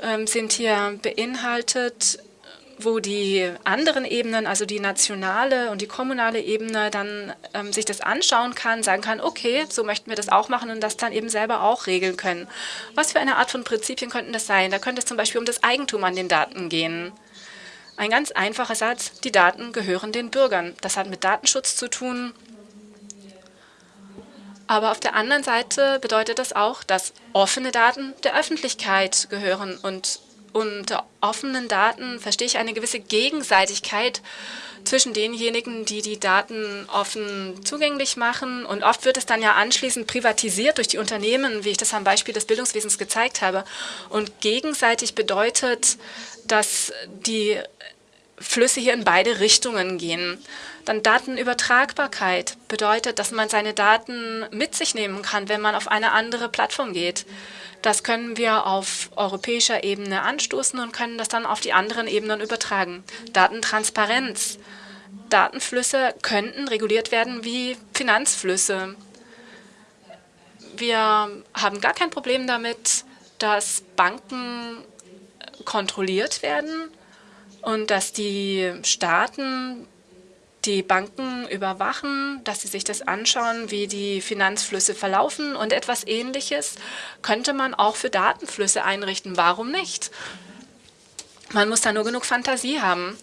ähm, sind hier beinhaltet, wo die anderen Ebenen, also die nationale und die kommunale Ebene, dann ähm, sich das anschauen kann, sagen kann, okay, so möchten wir das auch machen und das dann eben selber auch regeln können. Was für eine Art von Prinzipien könnten das sein? Da könnte es zum Beispiel um das Eigentum an den Daten gehen. Ein ganz einfacher Satz, die Daten gehören den Bürgern. Das hat mit Datenschutz zu tun. Aber auf der anderen Seite bedeutet das auch, dass offene Daten der Öffentlichkeit gehören und unter offenen Daten verstehe ich eine gewisse Gegenseitigkeit zwischen denjenigen, die die Daten offen zugänglich machen. Und oft wird es dann ja anschließend privatisiert durch die Unternehmen, wie ich das am Beispiel des Bildungswesens gezeigt habe. Und gegenseitig bedeutet, dass die Flüsse hier in beide Richtungen gehen. Dann Datenübertragbarkeit bedeutet, dass man seine Daten mit sich nehmen kann, wenn man auf eine andere Plattform geht. Das können wir auf europäischer Ebene anstoßen und können das dann auf die anderen Ebenen übertragen. Datentransparenz. Datenflüsse könnten reguliert werden wie Finanzflüsse. wir haben gar kein Problem damit, dass Banken kontrolliert werden und dass die Staaten die Banken überwachen, dass sie sich das anschauen, wie die Finanzflüsse verlaufen. Und etwas Ähnliches könnte man auch für Datenflüsse einrichten. Warum nicht? Man muss da nur genug Fantasie haben.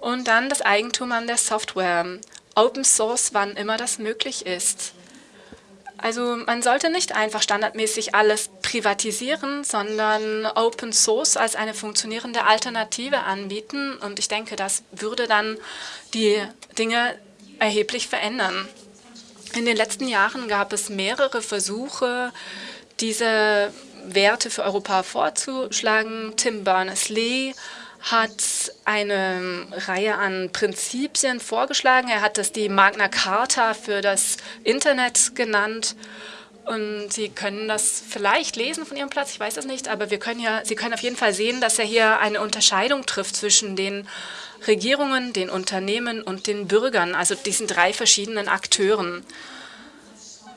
Und dann das Eigentum an der Software. Open Source, wann immer das möglich ist. Also man sollte nicht einfach standardmäßig alles privatisieren, sondern Open Source als eine funktionierende Alternative anbieten. Und ich denke, das würde dann die Dinge erheblich verändern. In den letzten Jahren gab es mehrere Versuche, diese Werte für Europa vorzuschlagen. Tim Berners-Lee hat eine Reihe an Prinzipien vorgeschlagen. Er hat das die Magna Carta für das Internet genannt. Und Sie können das vielleicht lesen von Ihrem Platz, ich weiß es nicht, aber wir können ja, Sie können auf jeden Fall sehen, dass er hier eine Unterscheidung trifft zwischen den Regierungen, den Unternehmen und den Bürgern, also diesen drei verschiedenen Akteuren.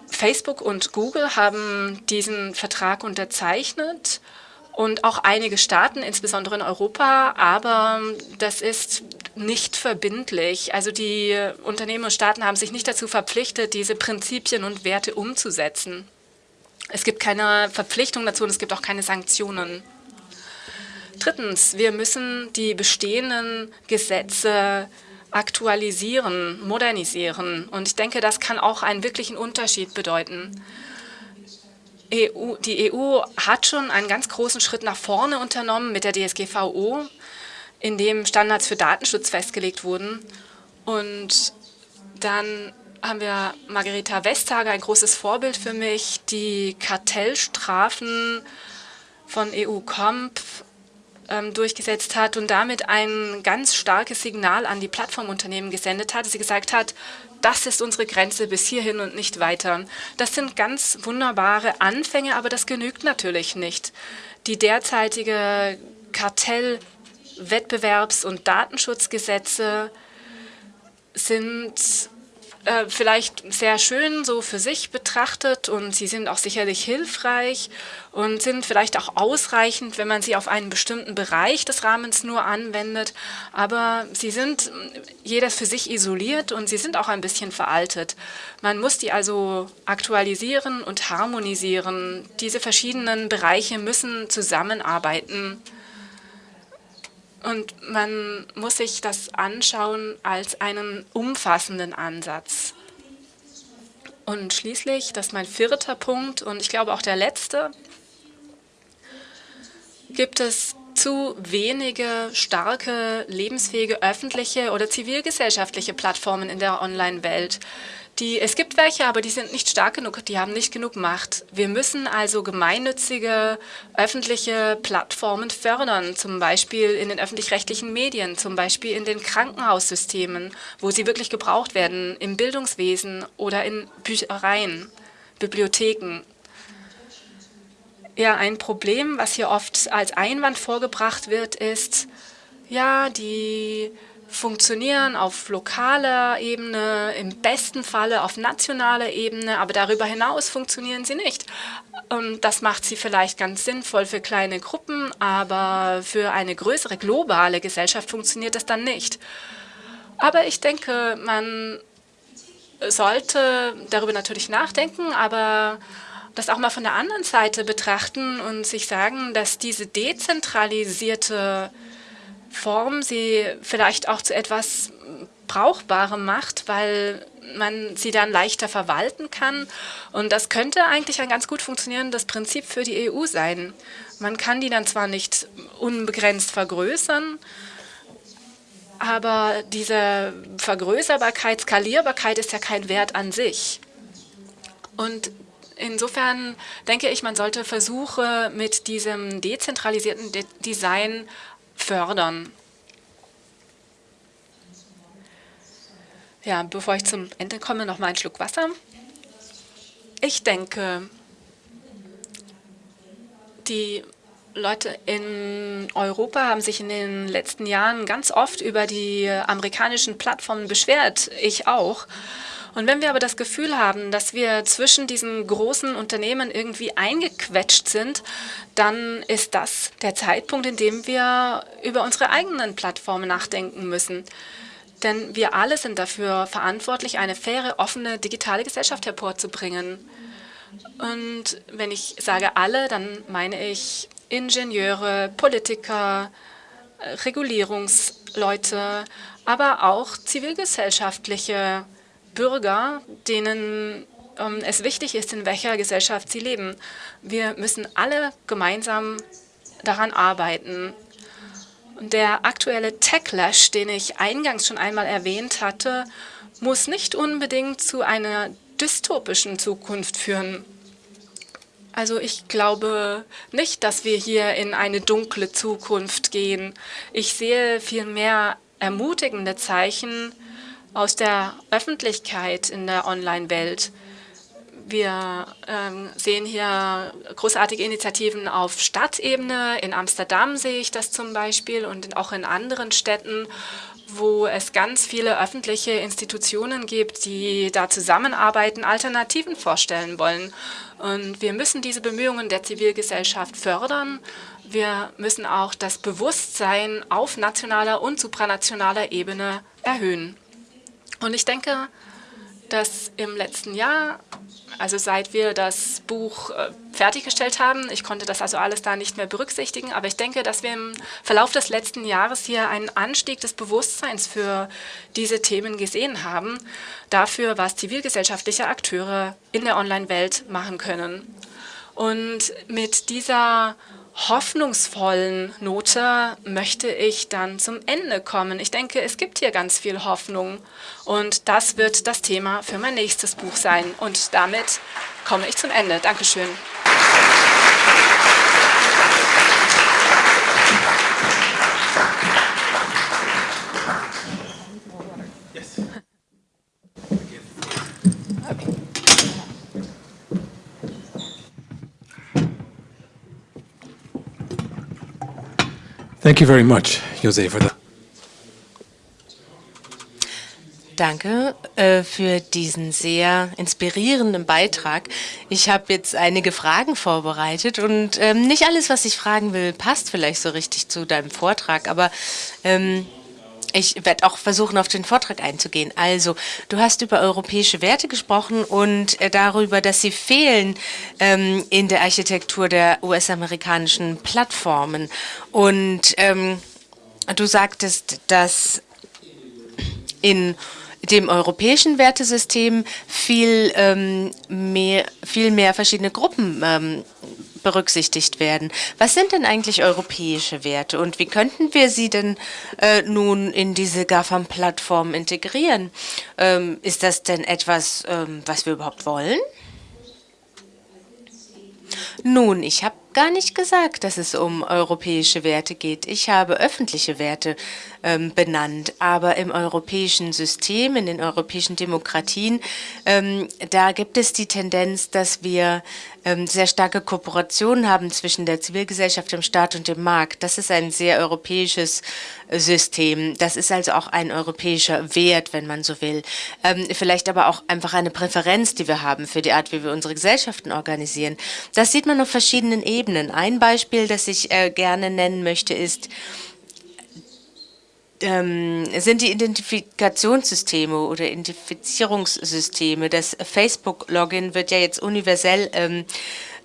Facebook und Google haben diesen Vertrag unterzeichnet und auch einige Staaten, insbesondere in Europa, aber das ist nicht verbindlich. Also die Unternehmen und Staaten haben sich nicht dazu verpflichtet, diese Prinzipien und Werte umzusetzen. Es gibt keine Verpflichtung dazu und es gibt auch keine Sanktionen. Drittens, wir müssen die bestehenden Gesetze aktualisieren, modernisieren. Und ich denke, das kann auch einen wirklichen Unterschied bedeuten. EU, die EU hat schon einen ganz großen Schritt nach vorne unternommen mit der DSGVO, in dem Standards für Datenschutz festgelegt wurden. Und dann haben wir Margareta Vestager, ein großes Vorbild für mich, die Kartellstrafen von EU-Comp ähm, durchgesetzt hat und damit ein ganz starkes Signal an die Plattformunternehmen gesendet hat. Sie gesagt hat, das ist unsere Grenze bis hierhin und nicht weiter. Das sind ganz wunderbare Anfänge, aber das genügt natürlich nicht. Die derzeitige Kartell-, Wettbewerbs- und Datenschutzgesetze sind äh, vielleicht sehr schön so für sich betrachtet und sie sind auch sicherlich hilfreich und sind vielleicht auch ausreichend, wenn man sie auf einen bestimmten Bereich des Rahmens nur anwendet. Aber sie sind jedes für sich isoliert und sie sind auch ein bisschen veraltet. Man muss die also aktualisieren und harmonisieren. Diese verschiedenen Bereiche müssen zusammenarbeiten. Und man muss sich das anschauen als einen umfassenden Ansatz. Und schließlich, das ist mein vierter Punkt und ich glaube auch der letzte, gibt es zu wenige starke, lebensfähige öffentliche oder zivilgesellschaftliche Plattformen in der Online-Welt. Die, es gibt welche, aber die sind nicht stark genug, die haben nicht genug Macht. Wir müssen also gemeinnützige öffentliche Plattformen fördern, zum Beispiel in den öffentlich-rechtlichen Medien, zum Beispiel in den Krankenhaussystemen, wo sie wirklich gebraucht werden, im Bildungswesen oder in Büchereien, Bibliotheken. Ja, ein Problem, was hier oft als Einwand vorgebracht wird, ist, ja, die funktionieren auf lokaler Ebene, im besten Falle auf nationaler Ebene, aber darüber hinaus funktionieren sie nicht. Und das macht sie vielleicht ganz sinnvoll für kleine Gruppen, aber für eine größere globale Gesellschaft funktioniert das dann nicht. Aber ich denke, man sollte darüber natürlich nachdenken, aber das auch mal von der anderen Seite betrachten und sich sagen, dass diese dezentralisierte Form sie vielleicht auch zu etwas Brauchbarem macht, weil man sie dann leichter verwalten kann. Und das könnte eigentlich ein ganz gut funktionierendes Prinzip für die EU sein. Man kann die dann zwar nicht unbegrenzt vergrößern, aber diese Vergrößerbarkeit, Skalierbarkeit ist ja kein Wert an sich. Und insofern denke ich, man sollte Versuche mit diesem dezentralisierten De Design fördern. Ja, bevor ich zum Ende komme, noch mal ein Schluck Wasser. Ich denke, die Leute in Europa haben sich in den letzten Jahren ganz oft über die amerikanischen Plattformen beschwert, ich auch. Und wenn wir aber das Gefühl haben, dass wir zwischen diesen großen Unternehmen irgendwie eingequetscht sind, dann ist das der Zeitpunkt, in dem wir über unsere eigenen Plattformen nachdenken müssen. Denn wir alle sind dafür verantwortlich, eine faire, offene, digitale Gesellschaft hervorzubringen. Und wenn ich sage alle, dann meine ich Ingenieure, Politiker, Regulierungsleute, aber auch zivilgesellschaftliche Bürger, denen ähm, es wichtig ist, in welcher Gesellschaft sie leben. Wir müssen alle gemeinsam daran arbeiten. Der aktuelle Techlash, den ich eingangs schon einmal erwähnt hatte, muss nicht unbedingt zu einer dystopischen Zukunft führen. Also ich glaube nicht, dass wir hier in eine dunkle Zukunft gehen. Ich sehe vielmehr ermutigende Zeichen aus der Öffentlichkeit in der Online-Welt. Wir ähm, sehen hier großartige Initiativen auf Stadtebene. In Amsterdam sehe ich das zum Beispiel und auch in anderen Städten, wo es ganz viele öffentliche Institutionen gibt, die da zusammenarbeiten, Alternativen vorstellen wollen. Und wir müssen diese Bemühungen der Zivilgesellschaft fördern. Wir müssen auch das Bewusstsein auf nationaler und supranationaler Ebene erhöhen. Und ich denke, dass im letzten Jahr also seit wir das Buch äh, fertiggestellt haben. Ich konnte das also alles da nicht mehr berücksichtigen, aber ich denke, dass wir im Verlauf des letzten Jahres hier einen Anstieg des Bewusstseins für diese Themen gesehen haben, dafür, was zivilgesellschaftliche Akteure in der Online-Welt machen können. Und mit dieser hoffnungsvollen Note möchte ich dann zum Ende kommen. Ich denke, es gibt hier ganz viel Hoffnung und das wird das Thema für mein nächstes Buch sein. Und damit komme ich zum Ende. Dankeschön. Thank you very much, Jose, for the Danke äh, für diesen sehr inspirierenden Beitrag. Ich habe jetzt einige Fragen vorbereitet und ähm, nicht alles, was ich fragen will, passt vielleicht so richtig zu deinem Vortrag, aber ähm, ich werde auch versuchen, auf den Vortrag einzugehen. Also, du hast über europäische Werte gesprochen und äh, darüber, dass sie fehlen ähm, in der Architektur der US-amerikanischen Plattformen. Und ähm, du sagtest, dass in dem europäischen Wertesystem viel, ähm, mehr, viel mehr verschiedene Gruppen ähm, berücksichtigt werden. Was sind denn eigentlich europäische Werte und wie könnten wir sie denn äh, nun in diese GAFAM-Plattform integrieren? Ähm, ist das denn etwas, ähm, was wir überhaupt wollen? Nun, ich habe gar nicht gesagt, dass es um europäische Werte geht. Ich habe öffentliche Werte ähm, benannt. Aber im europäischen System, in den europäischen Demokratien, ähm, da gibt es die Tendenz, dass wir ähm, sehr starke Kooperationen haben zwischen der Zivilgesellschaft, dem Staat und dem Markt. Das ist ein sehr europäisches äh, System. Das ist also auch ein europäischer Wert, wenn man so will. Ähm, vielleicht aber auch einfach eine Präferenz, die wir haben für die Art, wie wir unsere Gesellschaften organisieren. Das sieht man auf verschiedenen Ebenen. Ein Beispiel, das ich äh, gerne nennen möchte, ist, ähm, sind die Identifikationssysteme oder Identifizierungssysteme. Das Facebook-Login wird ja jetzt universell ähm,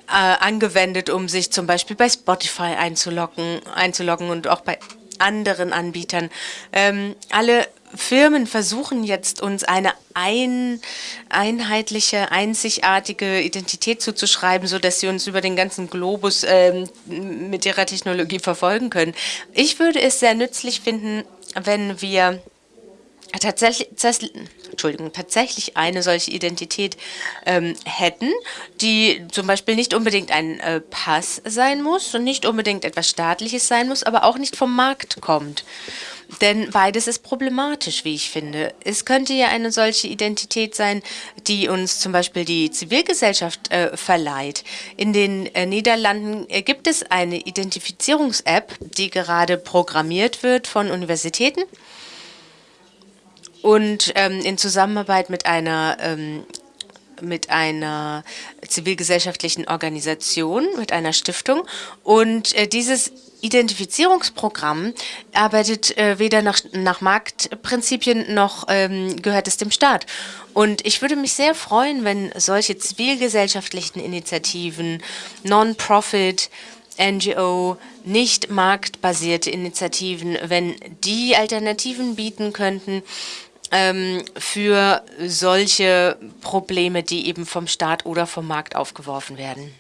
äh, angewendet, um sich zum Beispiel bei Spotify einzuloggen, einzuloggen und auch bei anderen Anbietern. Ähm, alle Firmen versuchen jetzt, uns eine ein, einheitliche, einzigartige Identität zuzuschreiben, sodass sie uns über den ganzen Globus ähm, mit ihrer Technologie verfolgen können. Ich würde es sehr nützlich finden, wenn wir tatsächlich, Entschuldigung, tatsächlich eine solche Identität ähm, hätten, die zum Beispiel nicht unbedingt ein äh, Pass sein muss und nicht unbedingt etwas Staatliches sein muss, aber auch nicht vom Markt kommt. Denn beides ist problematisch, wie ich finde. Es könnte ja eine solche Identität sein, die uns zum Beispiel die Zivilgesellschaft äh, verleiht. In den äh, Niederlanden äh, gibt es eine Identifizierungs-App, die gerade programmiert wird von Universitäten. und ähm, in Zusammenarbeit mit einer ähm, mit einer zivilgesellschaftlichen Organisation, mit einer Stiftung. Und äh, dieses Identifizierungsprogramm arbeitet äh, weder nach, nach Marktprinzipien noch ähm, gehört es dem Staat. Und ich würde mich sehr freuen, wenn solche zivilgesellschaftlichen Initiativen, Non-Profit, NGO, nicht marktbasierte Initiativen, wenn die Alternativen bieten könnten, ähm, für solche Probleme, die eben vom Staat oder vom Markt aufgeworfen werden.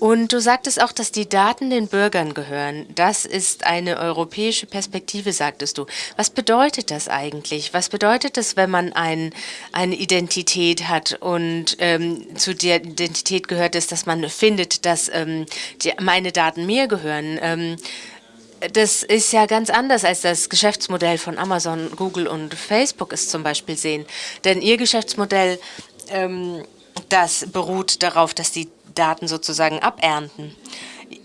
Und du sagtest auch, dass die Daten den Bürgern gehören. Das ist eine europäische Perspektive, sagtest du. Was bedeutet das eigentlich? Was bedeutet das, wenn man ein, eine Identität hat und ähm, zu der Identität gehört es, dass man findet, dass ähm, die, meine Daten mir gehören? Ähm, das ist ja ganz anders als das Geschäftsmodell von Amazon, Google und Facebook es zum Beispiel sehen. Denn ihr Geschäftsmodell, ähm, das beruht darauf, dass die Daten sozusagen abernten.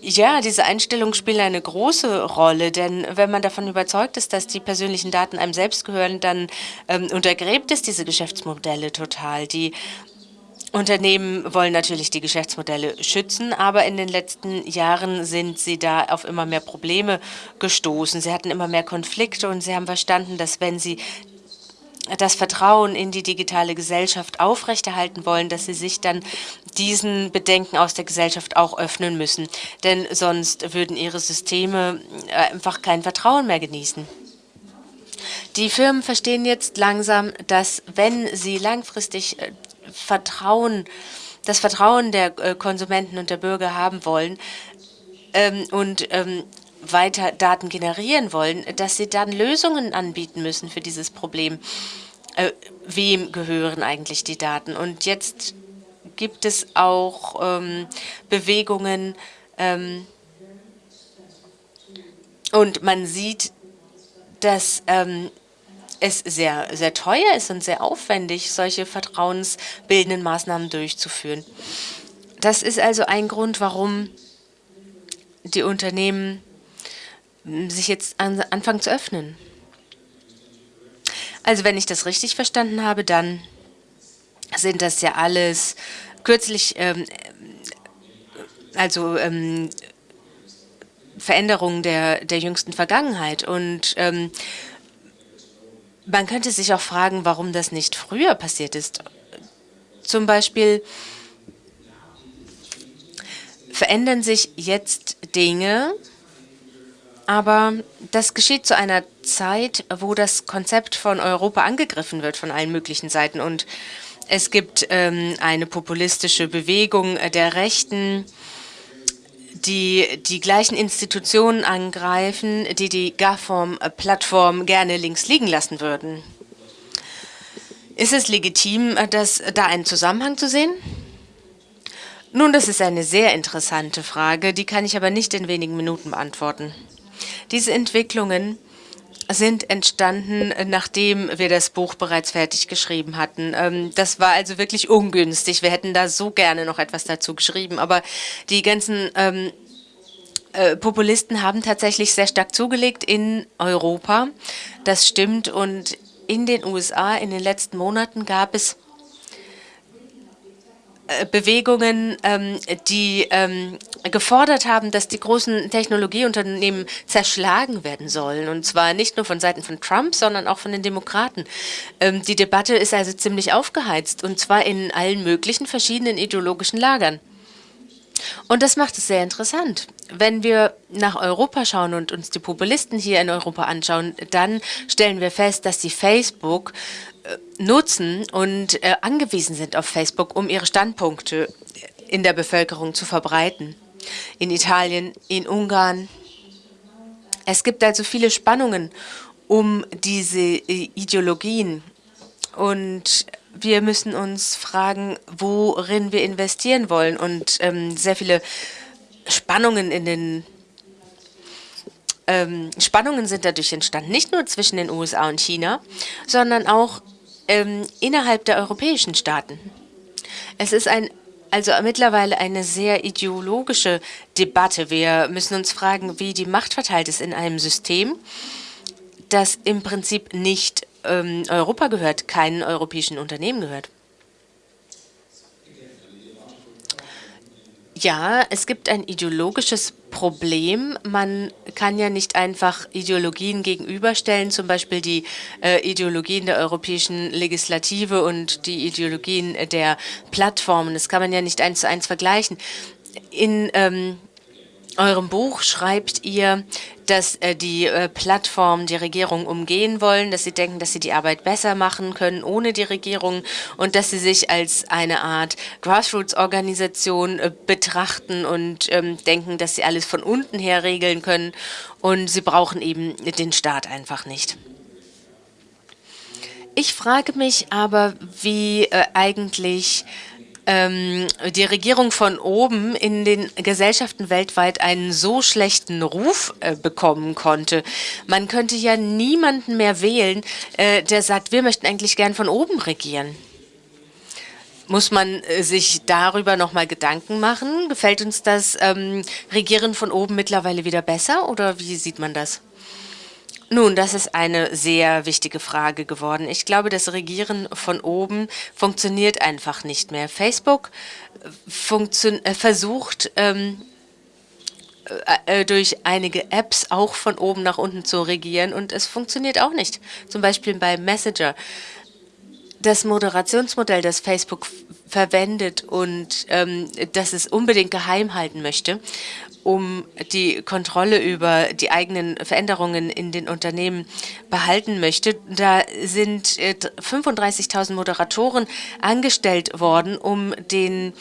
Ja, diese Einstellungen spielen eine große Rolle, denn wenn man davon überzeugt ist, dass die persönlichen Daten einem selbst gehören, dann ähm, untergräbt es diese Geschäftsmodelle total. Die Unternehmen wollen natürlich die Geschäftsmodelle schützen, aber in den letzten Jahren sind sie da auf immer mehr Probleme gestoßen. Sie hatten immer mehr Konflikte und sie haben verstanden, dass wenn sie das Vertrauen in die digitale Gesellschaft aufrechterhalten wollen, dass sie sich dann diesen Bedenken aus der Gesellschaft auch öffnen müssen. Denn sonst würden ihre Systeme äh, einfach kein Vertrauen mehr genießen. Die Firmen verstehen jetzt langsam, dass wenn sie langfristig äh, Vertrauen, das Vertrauen der äh, Konsumenten und der Bürger haben wollen ähm, und ähm, weiter Daten generieren wollen, dass sie dann Lösungen anbieten müssen für dieses Problem. Äh, wem gehören eigentlich die Daten? Und jetzt gibt es auch ähm, Bewegungen ähm, und man sieht, dass ähm, es sehr, sehr teuer ist und sehr aufwendig, solche vertrauensbildenden Maßnahmen durchzuführen. Das ist also ein Grund, warum die Unternehmen sich jetzt an, anfangen zu öffnen. Also wenn ich das richtig verstanden habe, dann sind das ja alles kürzlich, ähm, also ähm, Veränderungen der, der jüngsten Vergangenheit. Und ähm, man könnte sich auch fragen, warum das nicht früher passiert ist. Zum Beispiel verändern sich jetzt Dinge, aber das geschieht zu einer Zeit, wo das Konzept von Europa angegriffen wird von allen möglichen Seiten. Und es gibt ähm, eine populistische Bewegung der Rechten, die die gleichen Institutionen angreifen, die die GAFOM-Plattform gerne links liegen lassen würden. Ist es legitim, dass da einen Zusammenhang zu sehen? Nun, das ist eine sehr interessante Frage, die kann ich aber nicht in wenigen Minuten beantworten. Diese Entwicklungen sind entstanden, nachdem wir das Buch bereits fertig geschrieben hatten. Ähm, das war also wirklich ungünstig. Wir hätten da so gerne noch etwas dazu geschrieben, aber die ganzen ähm, äh, Populisten haben tatsächlich sehr stark zugelegt in Europa. Das stimmt. Und in den USA in den letzten Monaten gab es äh, Bewegungen, ähm, die ähm, gefordert haben, dass die großen Technologieunternehmen zerschlagen werden sollen. Und zwar nicht nur von Seiten von Trump, sondern auch von den Demokraten. Ähm, die Debatte ist also ziemlich aufgeheizt, und zwar in allen möglichen verschiedenen ideologischen Lagern. Und das macht es sehr interessant. Wenn wir nach Europa schauen und uns die Populisten hier in Europa anschauen, dann stellen wir fest, dass die Facebook äh, nutzen und äh, angewiesen sind auf Facebook, um ihre Standpunkte in der Bevölkerung zu verbreiten. In Italien, in Ungarn. Es gibt also viele Spannungen um diese äh, Ideologien. Und wir müssen uns fragen, worin wir investieren wollen. Und ähm, sehr viele Spannungen in den ähm, Spannungen sind dadurch entstanden, nicht nur zwischen den USA und China, sondern auch ähm, innerhalb der europäischen Staaten. Es ist ein also mittlerweile eine sehr ideologische Debatte. Wir müssen uns fragen, wie die Macht verteilt ist in einem System, das im Prinzip nicht ähm, Europa gehört, keinen europäischen Unternehmen gehört. Ja, es gibt ein ideologisches Problem. Man kann ja nicht einfach Ideologien gegenüberstellen, zum Beispiel die äh, Ideologien der europäischen Legislative und die Ideologien der Plattformen. Das kann man ja nicht eins zu eins vergleichen. In ähm, eurem Buch schreibt ihr, dass äh, die äh, Plattformen die Regierung umgehen wollen, dass sie denken, dass sie die Arbeit besser machen können ohne die Regierung und dass sie sich als eine Art Grassroots-Organisation äh, betrachten und ähm, denken, dass sie alles von unten her regeln können und sie brauchen eben den Staat einfach nicht. Ich frage mich aber, wie eigentlich ähm, die Regierung von oben in den Gesellschaften weltweit einen so schlechten Ruf äh, bekommen konnte. Man könnte ja niemanden mehr wählen, äh, der sagt, wir möchten eigentlich gern von oben regieren. Muss man äh, sich darüber nochmal Gedanken machen? Gefällt uns das ähm, Regieren von oben mittlerweile wieder besser oder wie sieht man das? Nun, das ist eine sehr wichtige Frage geworden. Ich glaube, das Regieren von oben funktioniert einfach nicht mehr. Facebook äh, äh, versucht, ähm, äh, äh, durch einige Apps auch von oben nach unten zu regieren und es funktioniert auch nicht. Zum Beispiel bei Messenger. Das Moderationsmodell, das Facebook verwendet und ähm, das es unbedingt geheim halten möchte um die Kontrolle über die eigenen Veränderungen in den Unternehmen behalten möchte. Da sind 35.000 äh, Moderatoren angestellt worden, um den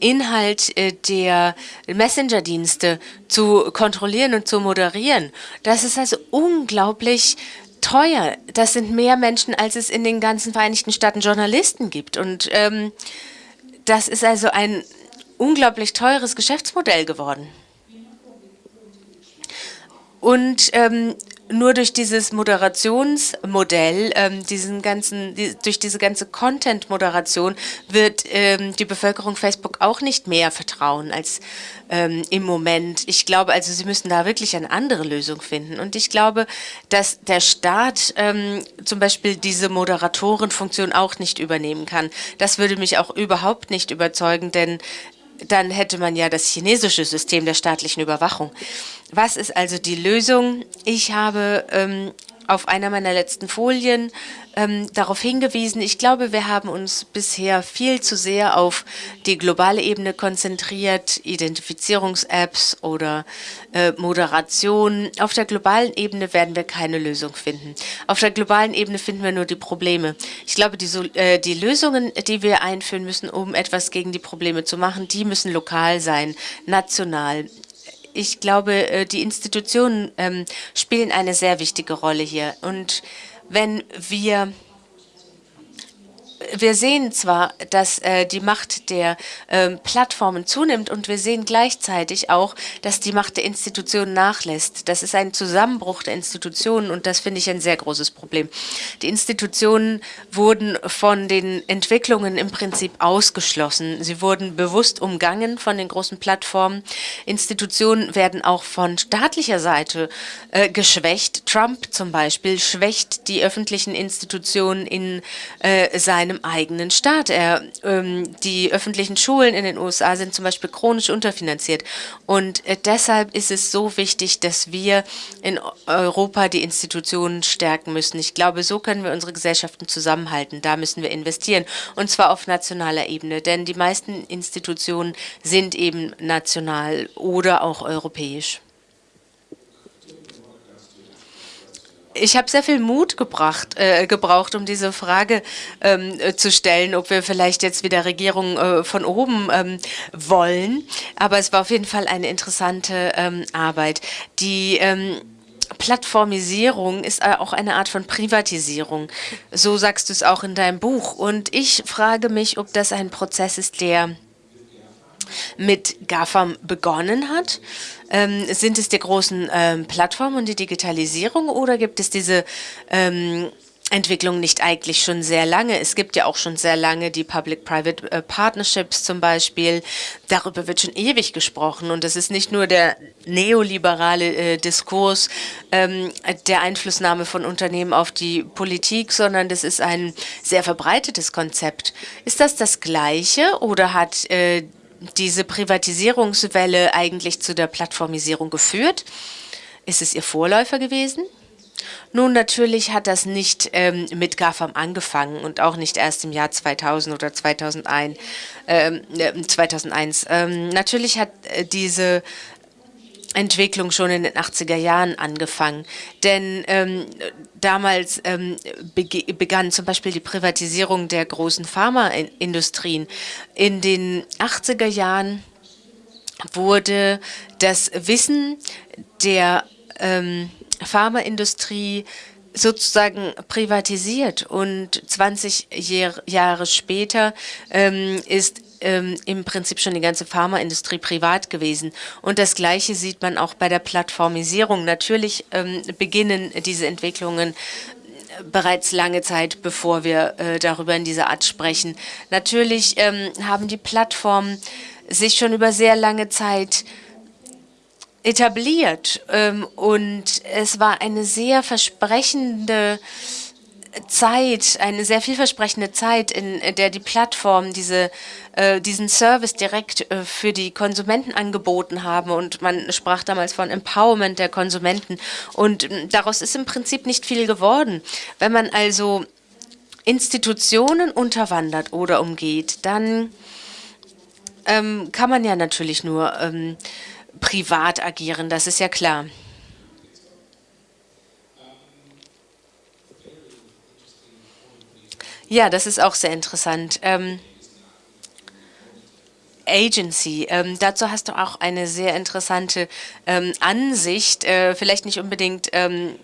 Inhalt äh, der Messenger-Dienste zu kontrollieren und zu moderieren. Das ist also unglaublich teuer. Das sind mehr Menschen, als es in den ganzen Vereinigten Staaten Journalisten gibt. Und ähm, das ist also ein unglaublich teures Geschäftsmodell geworden. Und ähm, nur durch dieses Moderationsmodell, ähm, diesen ganzen, die, durch diese ganze Content-Moderation wird ähm, die Bevölkerung Facebook auch nicht mehr vertrauen als ähm, im Moment. Ich glaube, also sie müssen da wirklich eine andere Lösung finden. Und ich glaube, dass der Staat ähm, zum Beispiel diese Moderatorenfunktion auch nicht übernehmen kann. Das würde mich auch überhaupt nicht überzeugen, denn dann hätte man ja das chinesische System der staatlichen Überwachung. Was ist also die Lösung? Ich habe ähm, auf einer meiner letzten Folien ähm, darauf hingewiesen, ich glaube, wir haben uns bisher viel zu sehr auf die globale Ebene konzentriert, Identifizierungs-Apps oder äh, Moderation. Auf der globalen Ebene werden wir keine Lösung finden. Auf der globalen Ebene finden wir nur die Probleme. Ich glaube, die, äh, die Lösungen, die wir einführen müssen, um etwas gegen die Probleme zu machen, die müssen lokal sein, national ich glaube, äh, die Institutionen ähm, spielen eine sehr wichtige Rolle hier. Und wenn wir wir sehen zwar, dass äh, die Macht der äh, Plattformen zunimmt und wir sehen gleichzeitig auch, dass die Macht der Institutionen nachlässt. Das ist ein Zusammenbruch der Institutionen und das finde ich ein sehr großes Problem. Die Institutionen wurden von den Entwicklungen im Prinzip ausgeschlossen. Sie wurden bewusst umgangen von den großen Plattformen. Institutionen werden auch von staatlicher Seite äh, geschwächt. Trump zum Beispiel schwächt die öffentlichen Institutionen in äh, seinem einem eigenen Staat. Er, ähm, die öffentlichen Schulen in den USA sind zum Beispiel chronisch unterfinanziert. Und äh, deshalb ist es so wichtig, dass wir in Europa die Institutionen stärken müssen. Ich glaube, so können wir unsere Gesellschaften zusammenhalten. Da müssen wir investieren. Und zwar auf nationaler Ebene. Denn die meisten Institutionen sind eben national oder auch europäisch. Ich habe sehr viel Mut gebracht, äh, gebraucht, um diese Frage ähm, äh, zu stellen, ob wir vielleicht jetzt wieder Regierung äh, von oben ähm, wollen. Aber es war auf jeden Fall eine interessante ähm, Arbeit. Die ähm, Plattformisierung ist äh, auch eine Art von Privatisierung. So sagst du es auch in deinem Buch. Und ich frage mich, ob das ein Prozess ist, der mit GAFAM begonnen hat? Ähm, sind es die großen ähm, Plattformen und die Digitalisierung oder gibt es diese ähm, Entwicklung nicht eigentlich schon sehr lange? Es gibt ja auch schon sehr lange die Public-Private äh, Partnerships zum Beispiel. Darüber wird schon ewig gesprochen und es ist nicht nur der neoliberale äh, Diskurs ähm, der Einflussnahme von Unternehmen auf die Politik, sondern das ist ein sehr verbreitetes Konzept. Ist das das Gleiche oder hat äh, diese Privatisierungswelle eigentlich zu der Plattformisierung geführt? Ist es ihr Vorläufer gewesen? Nun, natürlich hat das nicht ähm, mit GAFAM angefangen und auch nicht erst im Jahr 2000 oder 2001. Ähm, 2001. Äh, ähm, natürlich hat äh, diese Entwicklung schon in den 80er Jahren angefangen. Denn ähm, damals ähm, begann zum Beispiel die Privatisierung der großen Pharmaindustrien. In den 80er Jahren wurde das Wissen der ähm, Pharmaindustrie sozusagen privatisiert und 20 Jahr, Jahre später ähm, ist ähm, im Prinzip schon die ganze Pharmaindustrie privat gewesen. Und das Gleiche sieht man auch bei der Plattformisierung. Natürlich ähm, beginnen diese Entwicklungen äh, bereits lange Zeit, bevor wir äh, darüber in dieser Art sprechen. Natürlich ähm, haben die Plattformen sich schon über sehr lange Zeit etabliert ähm, und es war eine sehr versprechende Zeit, eine sehr vielversprechende Zeit, in der die Plattformen diese, äh, diesen Service direkt äh, für die Konsumenten angeboten haben. Und man sprach damals von Empowerment der Konsumenten. Und äh, daraus ist im Prinzip nicht viel geworden. Wenn man also Institutionen unterwandert oder umgeht, dann ähm, kann man ja natürlich nur ähm, privat agieren, das ist ja klar. Ja, das ist auch sehr interessant. Ähm, Agency. Ähm, dazu hast du auch eine sehr interessante ähm, Ansicht, äh, vielleicht nicht unbedingt ähm,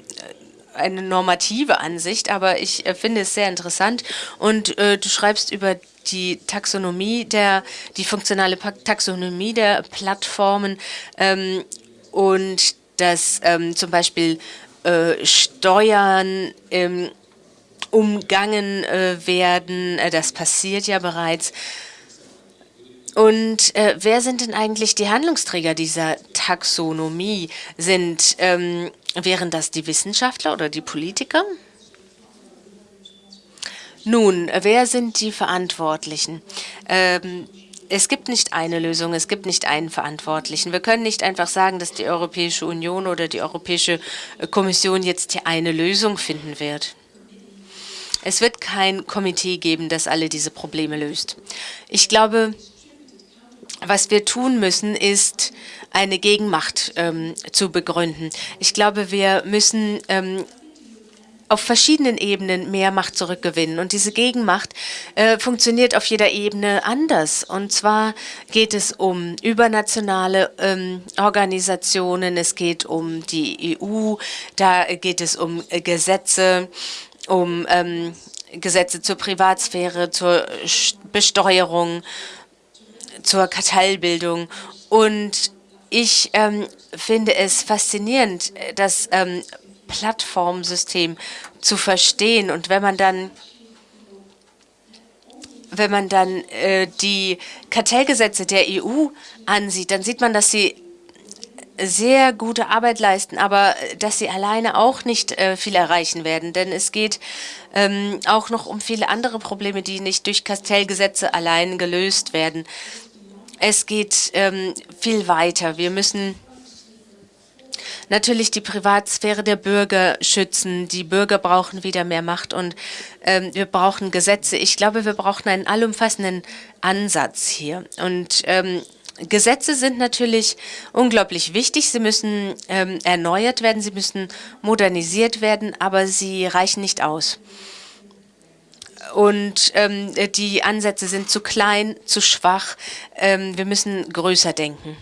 eine normative Ansicht, aber ich äh, finde es sehr interessant. Und äh, du schreibst über die Taxonomie der, die funktionale Taxonomie der Plattformen ähm, und dass ähm, zum Beispiel äh, Steuern ähm, umgangen äh, werden. Äh, das passiert ja bereits. Und äh, wer sind denn eigentlich die Handlungsträger dieser Taxonomie? Sind, ähm, wären das die Wissenschaftler oder die Politiker? Nun, wer sind die Verantwortlichen? Ähm, es gibt nicht eine Lösung, es gibt nicht einen Verantwortlichen. Wir können nicht einfach sagen, dass die Europäische Union oder die Europäische Kommission jetzt hier eine Lösung finden wird. Es wird kein Komitee geben, das alle diese Probleme löst. Ich glaube, was wir tun müssen, ist eine Gegenmacht ähm, zu begründen. Ich glaube, wir müssen ähm, auf verschiedenen Ebenen mehr Macht zurückgewinnen. Und diese Gegenmacht äh, funktioniert auf jeder Ebene anders. Und zwar geht es um übernationale ähm, Organisationen, es geht um die EU, da geht es um äh, Gesetze, um ähm, Gesetze zur Privatsphäre, zur Besteuerung, zur Kartellbildung. Und ich ähm, finde es faszinierend, das ähm, Plattformsystem zu verstehen. Und wenn man dann wenn man dann äh, die Kartellgesetze der EU ansieht, dann sieht man, dass sie sehr gute Arbeit leisten, aber dass sie alleine auch nicht äh, viel erreichen werden. Denn es geht ähm, auch noch um viele andere Probleme, die nicht durch Kartellgesetze allein gelöst werden. Es geht ähm, viel weiter. Wir müssen natürlich die Privatsphäre der Bürger schützen. Die Bürger brauchen wieder mehr Macht und ähm, wir brauchen Gesetze. Ich glaube, wir brauchen einen allumfassenden Ansatz hier. Und ähm, Gesetze sind natürlich unglaublich wichtig. Sie müssen ähm, erneuert werden, sie müssen modernisiert werden, aber sie reichen nicht aus. Und ähm, die Ansätze sind zu klein, zu schwach. Ähm, wir müssen größer denken.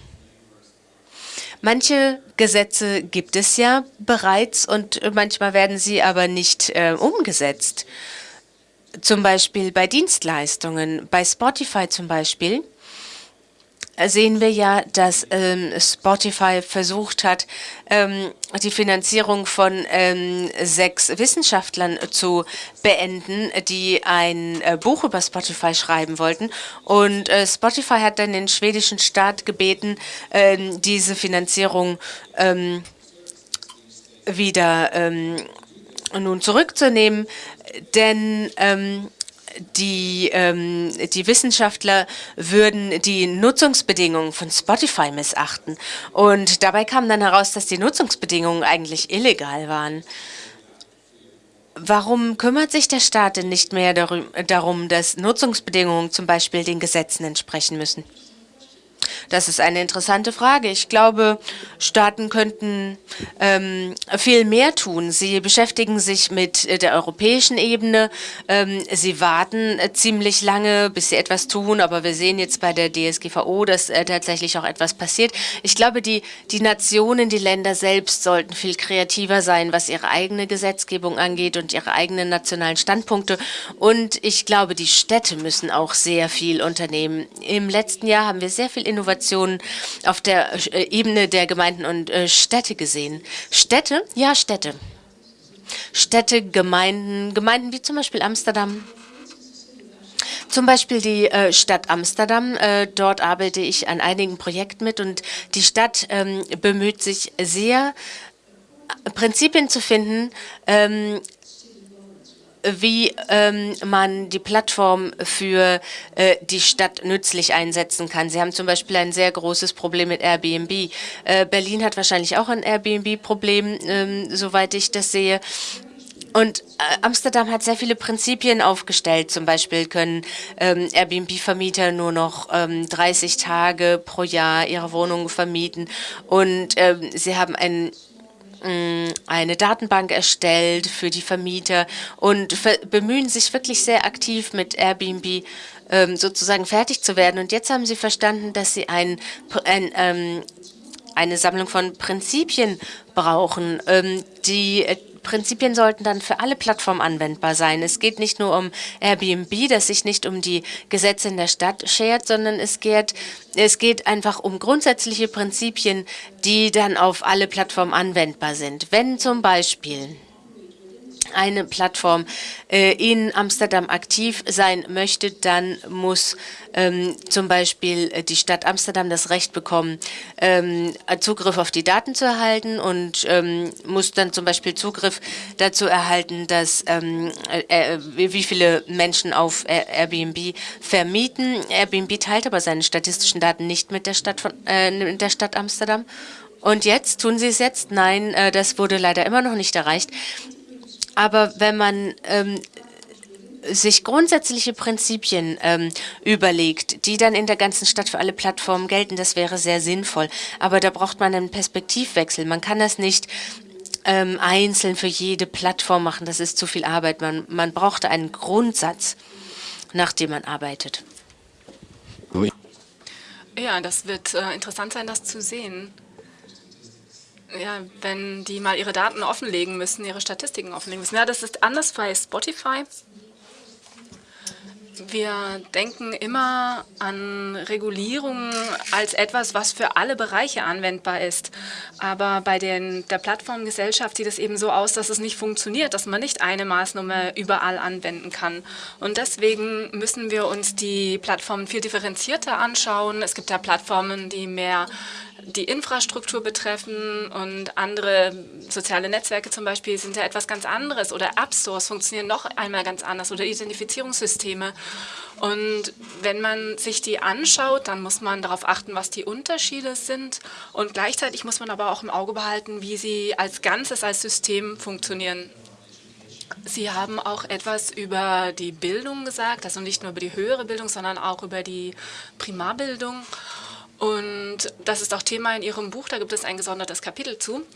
Manche Gesetze gibt es ja bereits und manchmal werden sie aber nicht äh, umgesetzt. Zum Beispiel bei Dienstleistungen, bei Spotify zum Beispiel sehen wir ja, dass ähm, Spotify versucht hat, ähm, die Finanzierung von ähm, sechs Wissenschaftlern zu beenden, die ein äh, Buch über Spotify schreiben wollten. Und äh, Spotify hat dann den schwedischen Staat gebeten, ähm, diese Finanzierung ähm, wieder ähm, nun zurückzunehmen, denn ähm, die, ähm, die Wissenschaftler würden die Nutzungsbedingungen von Spotify missachten. Und dabei kam dann heraus, dass die Nutzungsbedingungen eigentlich illegal waren. Warum kümmert sich der Staat denn nicht mehr darum, dass Nutzungsbedingungen zum Beispiel den Gesetzen entsprechen müssen? Das ist eine interessante Frage. Ich glaube, Staaten könnten ähm, viel mehr tun. Sie beschäftigen sich mit äh, der europäischen Ebene. Ähm, sie warten äh, ziemlich lange, bis sie etwas tun, aber wir sehen jetzt bei der DSGVO, dass äh, tatsächlich auch etwas passiert. Ich glaube, die, die Nationen, die Länder selbst sollten viel kreativer sein, was ihre eigene Gesetzgebung angeht und ihre eigenen nationalen Standpunkte. Und ich glaube, die Städte müssen auch sehr viel unternehmen. Im letzten Jahr haben wir sehr viel Innovationen auf der äh, Ebene der Gemeinden und äh, Städte gesehen. Städte? Ja, Städte. Städte, Gemeinden, Gemeinden wie zum Beispiel Amsterdam. Zum Beispiel die äh, Stadt Amsterdam. Dort arbeite ich an einigen Projekten mit und die Stadt ähm, bemüht sich sehr, Prinzipien zu finden, ähm, wie ähm, man die Plattform für äh, die Stadt nützlich einsetzen kann. Sie haben zum Beispiel ein sehr großes Problem mit Airbnb. Äh, Berlin hat wahrscheinlich auch ein Airbnb-Problem, ähm, soweit ich das sehe. Und äh, Amsterdam hat sehr viele Prinzipien aufgestellt. Zum Beispiel können ähm, Airbnb-Vermieter nur noch ähm, 30 Tage pro Jahr ihre Wohnungen vermieten. Und ähm, sie haben ein eine Datenbank erstellt für die Vermieter und bemühen sich wirklich sehr aktiv mit Airbnb ähm, sozusagen fertig zu werden. Und jetzt haben sie verstanden, dass sie ein, ein ähm, eine Sammlung von Prinzipien brauchen, ähm, die äh, Prinzipien sollten dann für alle Plattformen anwendbar sein. Es geht nicht nur um Airbnb, das sich nicht um die Gesetze in der Stadt schert, sondern es geht, es geht einfach um grundsätzliche Prinzipien, die dann auf alle Plattformen anwendbar sind. Wenn zum Beispiel eine Plattform äh, in Amsterdam aktiv sein möchte, dann muss ähm, zum Beispiel äh, die Stadt Amsterdam das Recht bekommen, ähm, Zugriff auf die Daten zu erhalten und ähm, muss dann zum Beispiel Zugriff dazu erhalten, dass ähm, äh, äh wie viele Menschen auf Airbnb vermieten. Airbnb teilt aber seine statistischen Daten nicht mit der Stadt, von, äh, der Stadt Amsterdam. Und jetzt, tun Sie es jetzt? Nein, äh, das wurde leider immer noch nicht erreicht. Aber wenn man ähm, sich grundsätzliche Prinzipien ähm, überlegt, die dann in der ganzen Stadt für alle Plattformen gelten, das wäre sehr sinnvoll. Aber da braucht man einen Perspektivwechsel. Man kann das nicht ähm, einzeln für jede Plattform machen. Das ist zu viel Arbeit. Man, man braucht einen Grundsatz, nach dem man arbeitet. Ja, das wird äh, interessant sein, das zu sehen. Ja, wenn die mal ihre Daten offenlegen müssen, ihre Statistiken offenlegen müssen. Ja, das ist anders bei Spotify. Wir denken immer an Regulierung als etwas, was für alle Bereiche anwendbar ist. Aber bei den, der Plattformgesellschaft sieht es eben so aus, dass es nicht funktioniert, dass man nicht eine Maßnahme überall anwenden kann. Und deswegen müssen wir uns die Plattformen viel differenzierter anschauen. Es gibt ja Plattformen, die mehr die Infrastruktur betreffen und andere soziale Netzwerke zum Beispiel sind ja etwas ganz anderes oder App Stores funktionieren noch einmal ganz anders oder Identifizierungssysteme. Und wenn man sich die anschaut, dann muss man darauf achten, was die Unterschiede sind und gleichzeitig muss man aber auch im Auge behalten, wie sie als Ganzes, als System funktionieren. Sie haben auch etwas über die Bildung gesagt, also nicht nur über die höhere Bildung, sondern auch über die Primarbildung. Und das ist auch Thema in Ihrem Buch, da gibt es ein gesondertes Kapitel zu.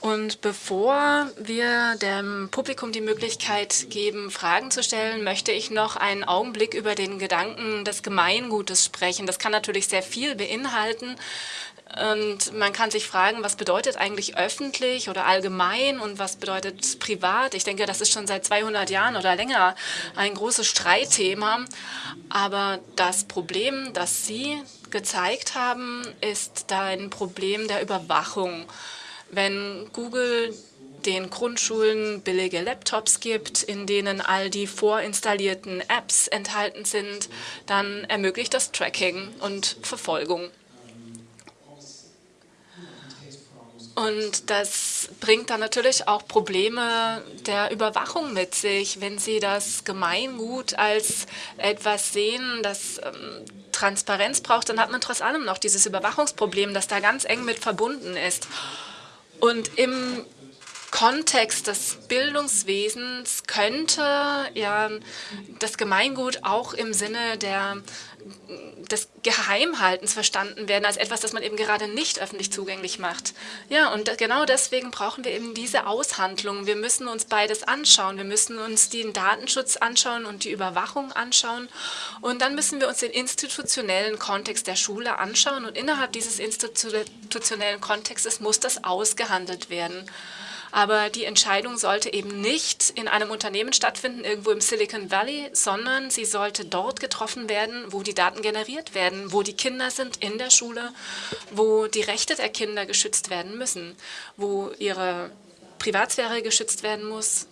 Und bevor wir dem Publikum die Möglichkeit geben, Fragen zu stellen, möchte ich noch einen Augenblick über den Gedanken des Gemeingutes sprechen. Das kann natürlich sehr viel beinhalten. Und man kann sich fragen, was bedeutet eigentlich öffentlich oder allgemein und was bedeutet privat? Ich denke, das ist schon seit 200 Jahren oder länger ein großes Streitthema. Aber das Problem, das Sie gezeigt haben, ist ein Problem der Überwachung. Wenn Google den Grundschulen billige Laptops gibt, in denen all die vorinstallierten Apps enthalten sind, dann ermöglicht das Tracking und Verfolgung. Und das bringt dann natürlich auch Probleme der Überwachung mit sich, wenn Sie das Gemeingut als etwas sehen, das ähm, Transparenz braucht, dann hat man trotz allem noch dieses Überwachungsproblem, das da ganz eng mit verbunden ist. Und im Kontext des Bildungswesens könnte ja das Gemeingut auch im Sinne der, des Geheimhaltens verstanden werden, als etwas, das man eben gerade nicht öffentlich zugänglich macht. Ja, und genau deswegen brauchen wir eben diese Aushandlung. Wir müssen uns beides anschauen. Wir müssen uns den Datenschutz anschauen und die Überwachung anschauen. Und dann müssen wir uns den institutionellen Kontext der Schule anschauen. Und innerhalb dieses institutionellen Kontextes muss das ausgehandelt werden. Aber die Entscheidung sollte eben nicht in einem Unternehmen stattfinden, irgendwo im Silicon Valley, sondern sie sollte dort getroffen werden, wo die Daten generiert werden, wo die Kinder sind in der Schule, wo die Rechte der Kinder geschützt werden müssen, wo ihre Privatsphäre geschützt werden muss.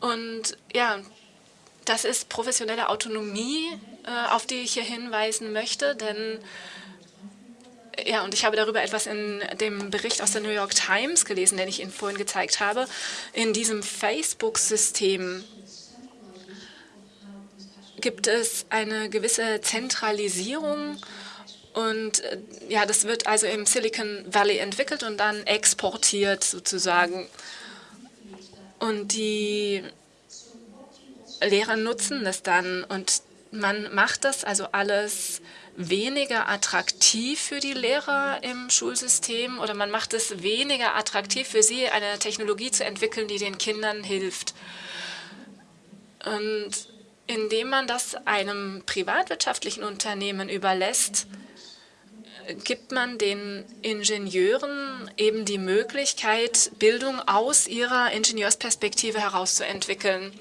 Und ja, das ist professionelle Autonomie, äh, auf die ich hier hinweisen möchte, denn ja, und ich habe darüber etwas in dem Bericht aus der New York Times gelesen, den ich Ihnen vorhin gezeigt habe. In diesem Facebook-System gibt es eine gewisse Zentralisierung und äh, ja, das wird also im Silicon Valley entwickelt und dann exportiert sozusagen. Und die Lehrer nutzen das dann und man macht das also alles weniger attraktiv für die Lehrer im Schulsystem oder man macht es weniger attraktiv für sie, eine Technologie zu entwickeln, die den Kindern hilft. Und indem man das einem privatwirtschaftlichen Unternehmen überlässt, gibt man den Ingenieuren eben die Möglichkeit, Bildung aus ihrer Ingenieursperspektive herauszuentwickeln.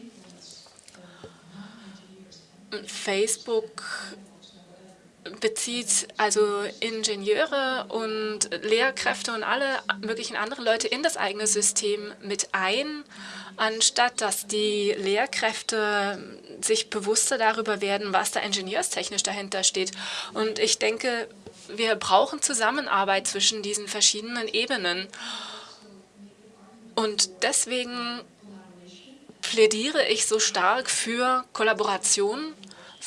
Facebook bezieht also Ingenieure und Lehrkräfte und alle möglichen anderen Leute in das eigene System mit ein, anstatt dass die Lehrkräfte sich bewusster darüber werden, was da ingenieurstechnisch dahinter steht. Und ich denke, wir brauchen Zusammenarbeit zwischen diesen verschiedenen Ebenen. Und deswegen plädiere ich so stark für Kollaboration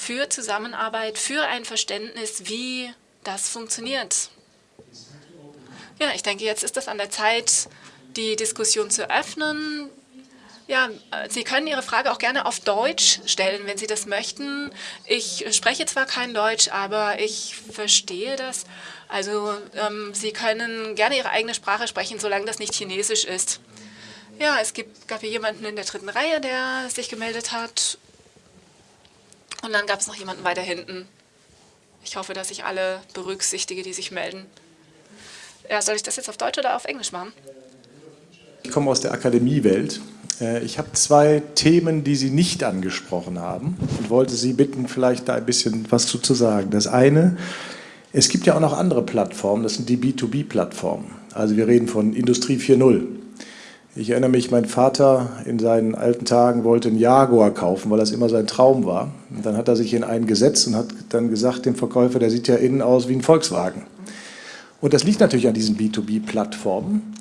für Zusammenarbeit, für ein Verständnis, wie das funktioniert. Ja, ich denke, jetzt ist es an der Zeit, die Diskussion zu öffnen. Ja, Sie können Ihre Frage auch gerne auf Deutsch stellen, wenn Sie das möchten. Ich spreche zwar kein Deutsch, aber ich verstehe das. Also ähm, Sie können gerne Ihre eigene Sprache sprechen, solange das nicht Chinesisch ist. Ja, es gibt, gab hier jemanden in der dritten Reihe, der sich gemeldet hat. Und dann gab es noch jemanden weiter hinten. Ich hoffe, dass ich alle berücksichtige, die sich melden. Ja, soll ich das jetzt auf Deutsch oder auf Englisch machen? Ich komme aus der Akademiewelt. Äh, ich habe zwei Themen, die Sie nicht angesprochen haben und wollte Sie bitten, vielleicht da ein bisschen was zu sagen. Das eine, es gibt ja auch noch andere Plattformen, das sind die B2B-Plattformen. Also wir reden von Industrie 4.0. Ich erinnere mich, mein Vater in seinen alten Tagen wollte einen Jaguar kaufen, weil das immer sein Traum war. Und dann hat er sich in einen gesetzt und hat dann gesagt dem Verkäufer, der sieht ja innen aus wie ein Volkswagen. Und das liegt natürlich an diesen B2B-Plattformen,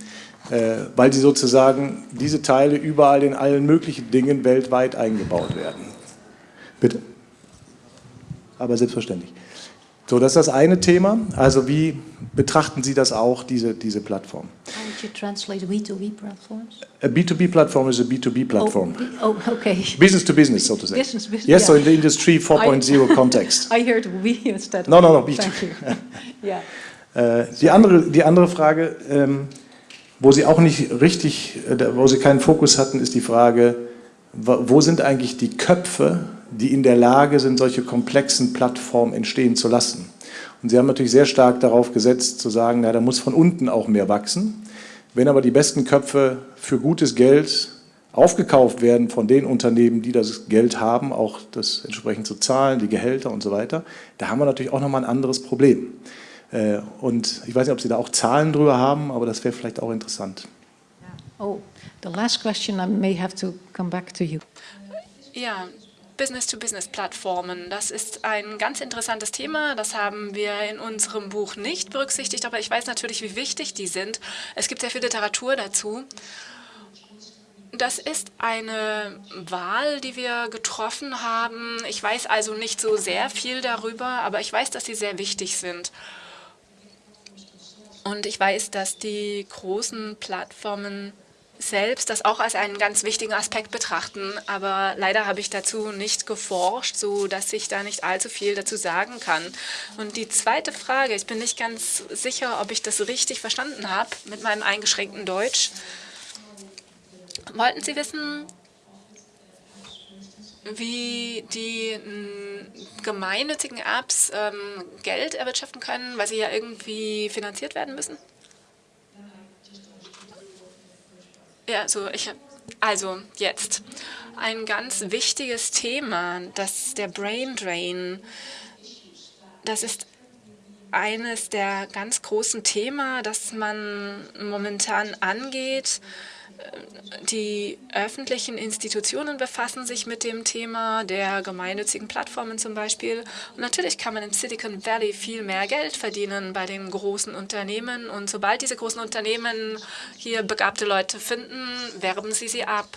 äh, weil sie sozusagen diese Teile überall in allen möglichen Dingen weltweit eingebaut werden. Bitte. Aber selbstverständlich. So, das ist das eine Thema. Also wie betrachten Sie das auch, diese, diese Plattform? How would you translate B2B platforms? A B2B platform is a B2B platform. Oh, oh okay. Business to business, so to say. Business, business, yes, yeah. so in the industry 4.0 context. I heard we instead of No, no, no, B2B. Thank you. yeah. Äh, die, andere, die andere Frage, ähm, wo Sie auch nicht richtig, äh, wo Sie keinen Fokus hatten, ist die Frage, wo sind eigentlich die Köpfe, die in der Lage sind, solche komplexen Plattformen entstehen zu lassen. Und Sie haben natürlich sehr stark darauf gesetzt, zu sagen, na, da muss von unten auch mehr wachsen. Wenn aber die besten Köpfe für gutes Geld aufgekauft werden von den Unternehmen, die das Geld haben, auch das entsprechend zu zahlen, die Gehälter und so weiter, da haben wir natürlich auch nochmal ein anderes Problem. Äh, und ich weiß nicht, ob Sie da auch Zahlen drüber haben, aber das wäre vielleicht auch interessant. Oh, the last question, I may have to come back to you. Ja, Business-to-Business-Plattformen. Das ist ein ganz interessantes Thema. Das haben wir in unserem Buch nicht berücksichtigt, aber ich weiß natürlich, wie wichtig die sind. Es gibt sehr viel Literatur dazu. Das ist eine Wahl, die wir getroffen haben. Ich weiß also nicht so sehr viel darüber, aber ich weiß, dass sie sehr wichtig sind. Und ich weiß, dass die großen Plattformen selbst das auch als einen ganz wichtigen Aspekt betrachten. Aber leider habe ich dazu nicht geforscht, sodass ich da nicht allzu viel dazu sagen kann. Und die zweite Frage, ich bin nicht ganz sicher, ob ich das richtig verstanden habe mit meinem eingeschränkten Deutsch. Wollten Sie wissen, wie die gemeinnützigen Apps ähm, Geld erwirtschaften können, weil sie ja irgendwie finanziert werden müssen? Ja, so ich also jetzt ein ganz wichtiges Thema, das der Brain Drain. Das ist eines der ganz großen Themen, das man momentan angeht. Die öffentlichen Institutionen befassen sich mit dem Thema der gemeinnützigen Plattformen zum Beispiel. Und natürlich kann man in Silicon Valley viel mehr Geld verdienen bei den großen Unternehmen. Und sobald diese großen Unternehmen hier begabte Leute finden, werben sie sie ab.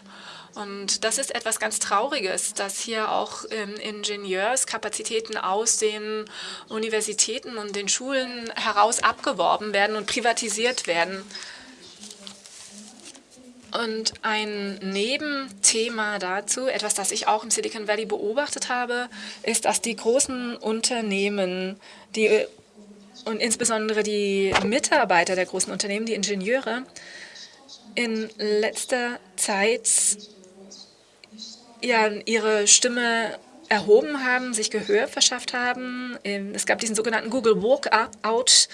Und das ist etwas ganz Trauriges, dass hier auch ähm, Ingenieurskapazitäten aus den Universitäten und den Schulen heraus abgeworben werden und privatisiert werden. Und ein Nebenthema dazu, etwas, das ich auch im Silicon Valley beobachtet habe, ist, dass die großen Unternehmen, die und insbesondere die Mitarbeiter der großen Unternehmen, die Ingenieure, in letzter Zeit ja, ihre Stimme erhoben haben, sich Gehör verschafft haben. Es gab diesen sogenannten Google Walkout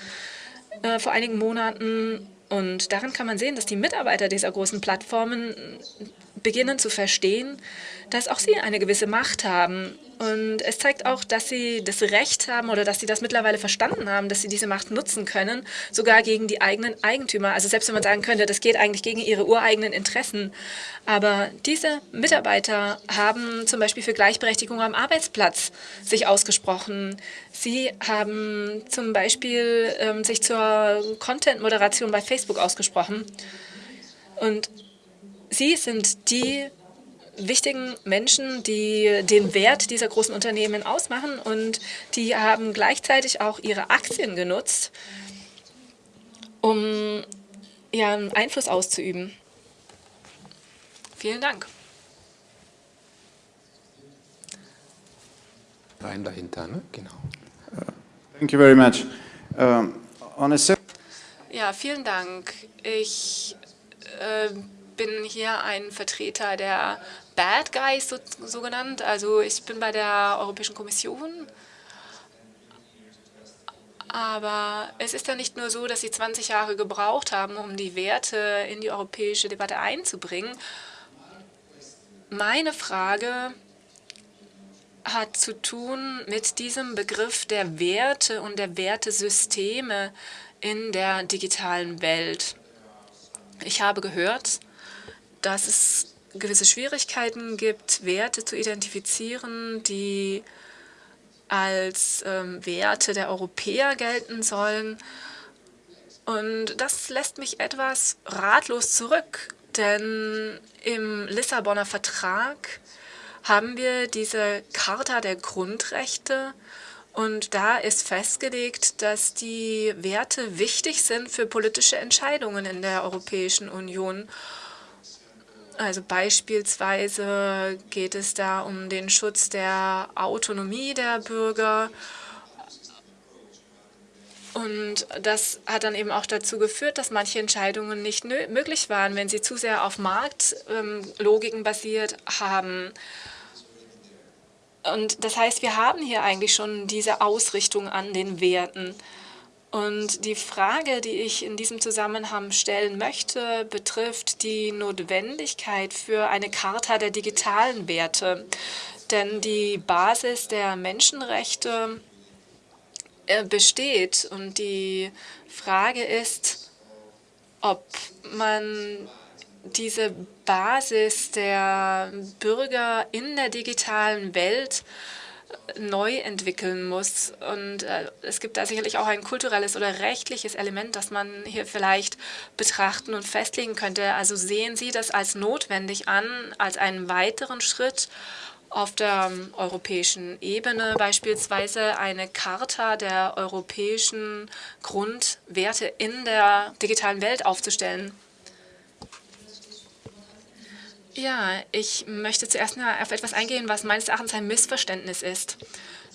äh, vor einigen Monaten und daran kann man sehen, dass die Mitarbeiter dieser großen Plattformen beginnen zu verstehen, dass auch sie eine gewisse Macht haben. Und es zeigt auch, dass sie das Recht haben oder dass sie das mittlerweile verstanden haben, dass sie diese Macht nutzen können, sogar gegen die eigenen Eigentümer. Also selbst wenn man sagen könnte, das geht eigentlich gegen ihre ureigenen Interessen. Aber diese Mitarbeiter haben zum Beispiel für Gleichberechtigung am Arbeitsplatz sich ausgesprochen. Sie haben zum Beispiel ähm, sich zur Content-Moderation bei Facebook ausgesprochen. Und Sie sind die wichtigen Menschen, die den Wert dieser großen Unternehmen ausmachen und die haben gleichzeitig auch ihre Aktien genutzt, um ihren Einfluss auszuüben. Vielen Dank. Rein dahinter, ne? Genau. Thank you very much. Um, on a ja, vielen Dank. Ich äh, bin hier ein Vertreter der Bad Guys, so, so genannt. Also ich bin bei der Europäischen Kommission. Aber es ist ja nicht nur so, dass sie 20 Jahre gebraucht haben, um die Werte in die europäische Debatte einzubringen. Meine Frage hat zu tun mit diesem Begriff der Werte und der Wertesysteme in der digitalen Welt. Ich habe gehört, dass es gewisse Schwierigkeiten gibt, Werte zu identifizieren, die als ähm, Werte der Europäer gelten sollen. Und das lässt mich etwas ratlos zurück, denn im Lissabonner Vertrag haben wir diese Charta der Grundrechte und da ist festgelegt, dass die Werte wichtig sind für politische Entscheidungen in der Europäischen Union. Also beispielsweise geht es da um den Schutz der Autonomie der Bürger. Und das hat dann eben auch dazu geführt, dass manche Entscheidungen nicht möglich waren, wenn sie zu sehr auf Marktlogiken ähm, basiert haben. Und das heißt, wir haben hier eigentlich schon diese Ausrichtung an den Werten. Und die Frage, die ich in diesem Zusammenhang stellen möchte, betrifft die Notwendigkeit für eine Charta der digitalen Werte. Denn die Basis der Menschenrechte äh, besteht. Und die Frage ist, ob man diese Basis der Bürger in der digitalen Welt neu entwickeln muss. Und äh, es gibt da sicherlich auch ein kulturelles oder rechtliches Element, das man hier vielleicht betrachten und festlegen könnte. Also sehen Sie das als notwendig an, als einen weiteren Schritt auf der europäischen Ebene beispielsweise eine Charta der europäischen Grundwerte in der digitalen Welt aufzustellen. Ja, ich möchte zuerst mal auf etwas eingehen, was meines Erachtens ein Missverständnis ist.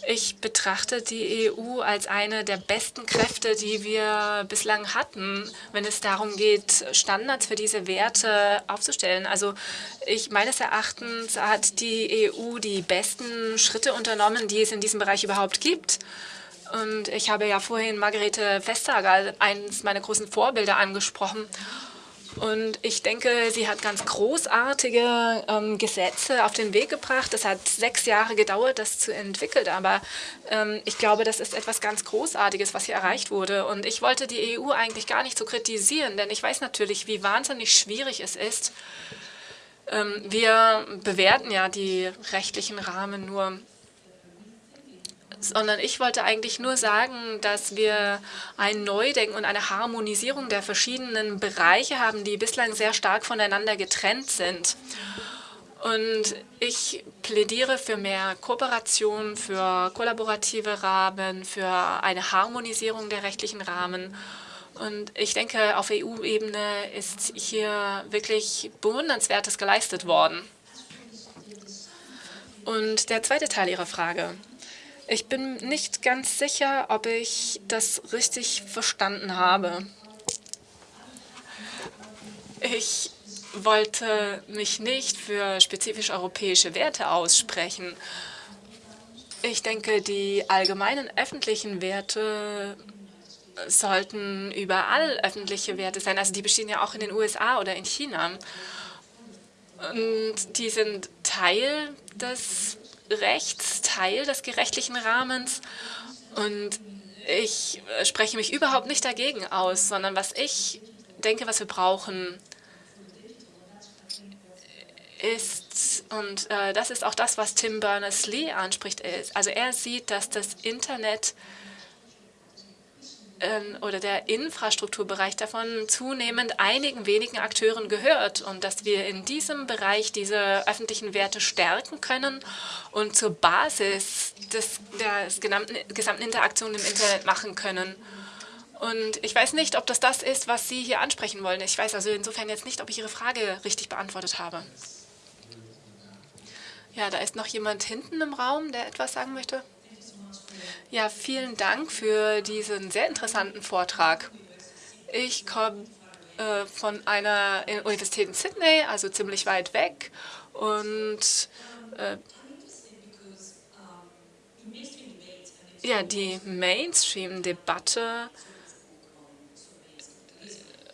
Ich betrachte die EU als eine der besten Kräfte, die wir bislang hatten, wenn es darum geht, Standards für diese Werte aufzustellen. Also ich meines Erachtens hat die EU die besten Schritte unternommen, die es in diesem Bereich überhaupt gibt. Und ich habe ja vorhin Margarete Vestager, eines meiner großen Vorbilder, angesprochen. Und ich denke, sie hat ganz großartige ähm, Gesetze auf den Weg gebracht. Es hat sechs Jahre gedauert, das zu entwickeln. Aber ähm, ich glaube, das ist etwas ganz Großartiges, was hier erreicht wurde. Und ich wollte die EU eigentlich gar nicht so kritisieren, denn ich weiß natürlich, wie wahnsinnig schwierig es ist. Ähm, wir bewerten ja die rechtlichen Rahmen nur sondern ich wollte eigentlich nur sagen, dass wir ein Neudenken und eine Harmonisierung der verschiedenen Bereiche haben, die bislang sehr stark voneinander getrennt sind. Und ich plädiere für mehr Kooperation, für kollaborative Rahmen, für eine Harmonisierung der rechtlichen Rahmen. Und ich denke, auf EU-Ebene ist hier wirklich Bewundernswertes geleistet worden. Und der zweite Teil Ihrer Frage. Ich bin nicht ganz sicher, ob ich das richtig verstanden habe. Ich wollte mich nicht für spezifisch europäische Werte aussprechen. Ich denke, die allgemeinen öffentlichen Werte sollten überall öffentliche Werte sein. Also die bestehen ja auch in den USA oder in China. Und die sind Teil des Rechtsteil des gerechtlichen Rahmens. Und ich spreche mich überhaupt nicht dagegen aus, sondern was ich denke, was wir brauchen, ist, und äh, das ist auch das, was Tim Berners-Lee anspricht, ist, also er sieht, dass das Internet oder der Infrastrukturbereich davon zunehmend einigen wenigen Akteuren gehört und dass wir in diesem Bereich diese öffentlichen Werte stärken können und zur Basis des, der gesamten, gesamten Interaktion im Internet machen können. Und ich weiß nicht, ob das das ist, was Sie hier ansprechen wollen. Ich weiß also insofern jetzt nicht, ob ich Ihre Frage richtig beantwortet habe. Ja, da ist noch jemand hinten im Raum, der etwas sagen möchte. Ja, vielen Dank für diesen sehr interessanten Vortrag. Ich komme äh, von einer Universität in Sydney, also ziemlich weit weg. Und äh, ja, die Mainstream-Debatte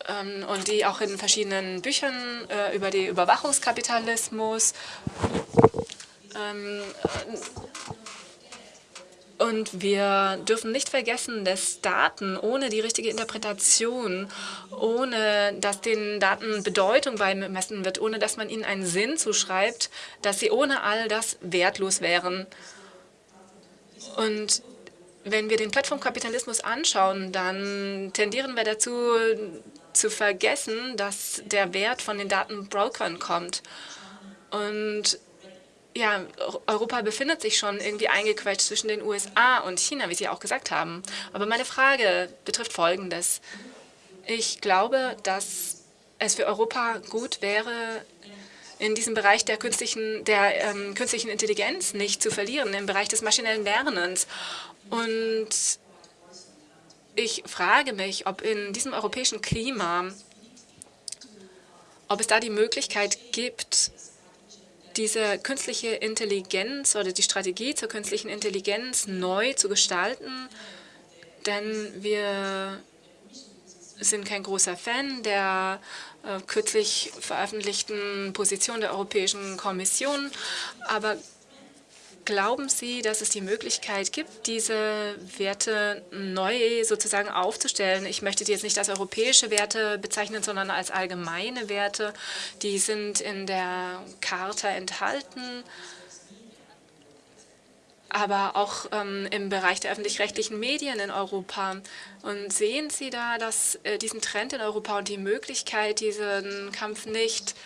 ähm, und die auch in verschiedenen Büchern äh, über den Überwachungskapitalismus ähm, und wir dürfen nicht vergessen, dass Daten ohne die richtige Interpretation, ohne dass den Daten Bedeutung beimessen wird, ohne dass man ihnen einen Sinn zuschreibt, dass sie ohne all das wertlos wären. Und wenn wir den Plattformkapitalismus anschauen, dann tendieren wir dazu, zu vergessen, dass der Wert von den Datenbrokern kommt. Und ja, Europa befindet sich schon irgendwie eingequetscht zwischen den USA und China, wie Sie auch gesagt haben. Aber meine Frage betrifft Folgendes. Ich glaube, dass es für Europa gut wäre, in diesem Bereich der künstlichen, der ähm, künstlichen Intelligenz nicht zu verlieren, im Bereich des maschinellen Lernens. Und ich frage mich, ob in diesem europäischen Klima, ob es da die Möglichkeit gibt, diese künstliche Intelligenz oder die Strategie zur künstlichen Intelligenz neu zu gestalten, denn wir sind kein großer Fan der äh, kürzlich veröffentlichten Position der Europäischen Kommission, aber Glauben Sie, dass es die Möglichkeit gibt, diese Werte neu sozusagen aufzustellen? Ich möchte die jetzt nicht als europäische Werte bezeichnen, sondern als allgemeine Werte. Die sind in der Charta enthalten, aber auch ähm, im Bereich der öffentlich-rechtlichen Medien in Europa. Und sehen Sie da dass, äh, diesen Trend in Europa und die Möglichkeit, diesen Kampf nicht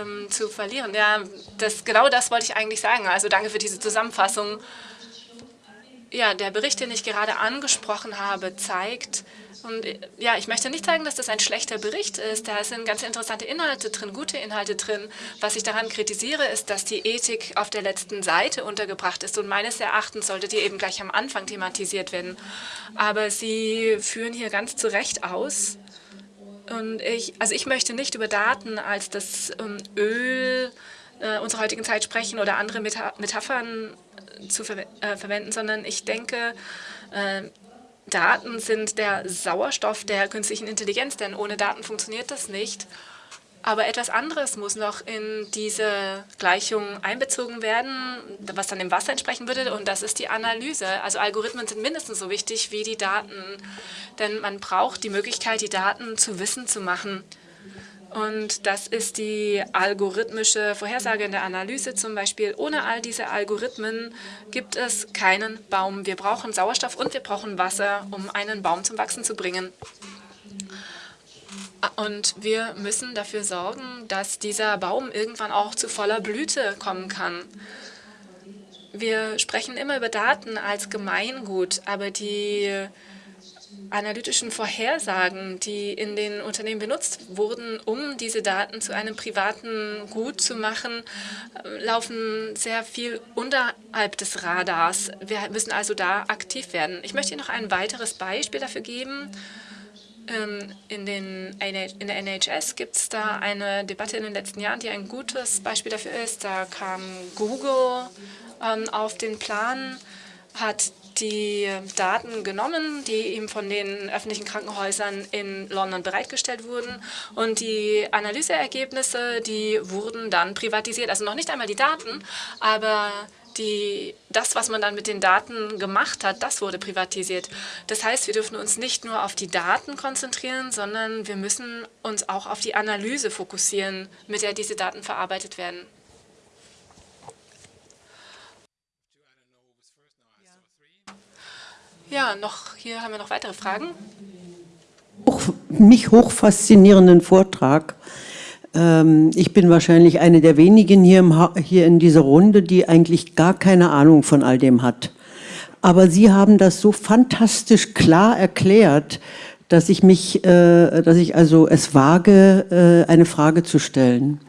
ähm, zu verlieren. Ja, das, genau das wollte ich eigentlich sagen. Also danke für diese Zusammenfassung. Ja, der Bericht, den ich gerade angesprochen habe, zeigt, und ja, ich möchte nicht sagen, dass das ein schlechter Bericht ist. Da sind ganz interessante Inhalte drin, gute Inhalte drin. Was ich daran kritisiere, ist, dass die Ethik auf der letzten Seite untergebracht ist. Und meines Erachtens sollte die eben gleich am Anfang thematisiert werden. Aber Sie führen hier ganz zu Recht aus, und ich, also ich möchte nicht über Daten als das ähm, Öl äh, unserer heutigen Zeit sprechen oder andere Meta Metaphern zu ver äh, verwenden, sondern ich denke, äh, Daten sind der Sauerstoff der künstlichen Intelligenz, denn ohne Daten funktioniert das nicht. Aber etwas anderes muss noch in diese Gleichung einbezogen werden, was dann dem Wasser entsprechen würde, und das ist die Analyse. Also Algorithmen sind mindestens so wichtig wie die Daten, denn man braucht die Möglichkeit, die Daten zu Wissen zu machen. Und das ist die algorithmische Vorhersage in der Analyse zum Beispiel. Ohne all diese Algorithmen gibt es keinen Baum. Wir brauchen Sauerstoff und wir brauchen Wasser, um einen Baum zum Wachsen zu bringen. Und wir müssen dafür sorgen, dass dieser Baum irgendwann auch zu voller Blüte kommen kann. Wir sprechen immer über Daten als Gemeingut, aber die analytischen Vorhersagen, die in den Unternehmen benutzt wurden, um diese Daten zu einem privaten Gut zu machen, laufen sehr viel unterhalb des Radars. Wir müssen also da aktiv werden. Ich möchte Ihnen noch ein weiteres Beispiel dafür geben. Ähm, in, den, in der NHS gibt es da eine Debatte in den letzten Jahren, die ein gutes Beispiel dafür ist. Da kam Google ähm, auf den Plan, hat die Daten genommen, die ihm von den öffentlichen Krankenhäusern in London bereitgestellt wurden. Und die Analyseergebnisse, die wurden dann privatisiert. Also noch nicht einmal die Daten, aber die, das, was man dann mit den Daten gemacht hat, das wurde privatisiert. Das heißt, wir dürfen uns nicht nur auf die Daten konzentrieren, sondern wir müssen uns auch auf die Analyse fokussieren, mit der diese Daten verarbeitet werden. Ja, noch hier haben wir noch weitere Fragen. Hoch, mich hoch faszinierenden Vortrag ich bin wahrscheinlich eine der wenigen hier, im, hier in dieser Runde, die eigentlich gar keine Ahnung von all dem hat. Aber Sie haben das so fantastisch klar erklärt, dass ich mich, äh, dass ich also es wage, äh, eine Frage zu stellen.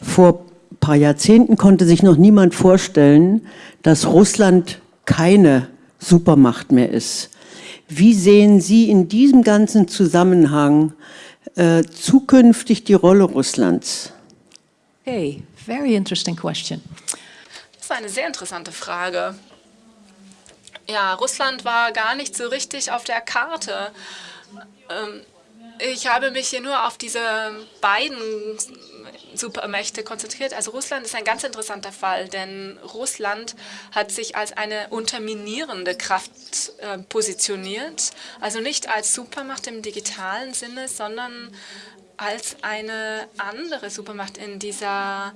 Vor ein paar Jahrzehnten konnte sich noch niemand vorstellen, dass Russland keine Supermacht mehr ist. Wie sehen Sie in diesem ganzen Zusammenhang äh, zukünftig die Rolle Russlands? Okay, very interesting question. Das ist eine sehr interessante Frage. Ja, Russland war gar nicht so richtig auf der Karte. Ähm, ich habe mich hier nur auf diese beiden Supermächte konzentriert. Also Russland ist ein ganz interessanter Fall, denn Russland hat sich als eine unterminierende Kraft äh, positioniert, also nicht als Supermacht im digitalen Sinne, sondern als eine andere Supermacht in dieser